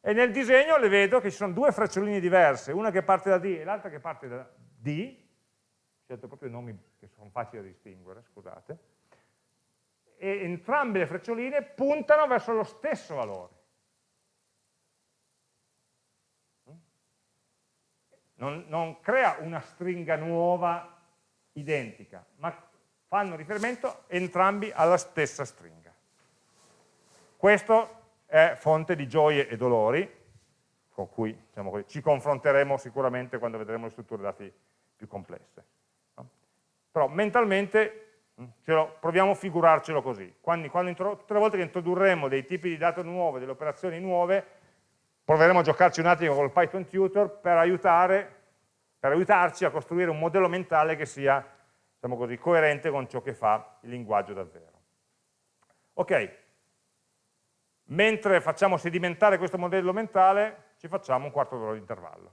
E nel disegno le vedo che ci sono due freccioline diverse, una che parte da d e l'altra che parte da d, scelto proprio nomi che sono facili da distinguere, scusate, e entrambe le freccioline puntano verso lo stesso valore. Non, non crea una stringa nuova identica, ma fanno riferimento entrambi alla stessa stringa. Questo è fonte di gioie e dolori, con cui diciamo ci confronteremo sicuramente quando vedremo le strutture dati più complesse. Però mentalmente lo, proviamo a figurarcelo così. Quando, quando tutte le volte che introdurremo dei tipi di dato nuove, delle operazioni nuove, proveremo a giocarci un attimo con il Python Tutor per, aiutare, per aiutarci a costruire un modello mentale che sia diciamo così, coerente con ciò che fa il linguaggio davvero. Ok, mentre facciamo sedimentare questo modello mentale, ci facciamo un quarto d'ora di intervallo.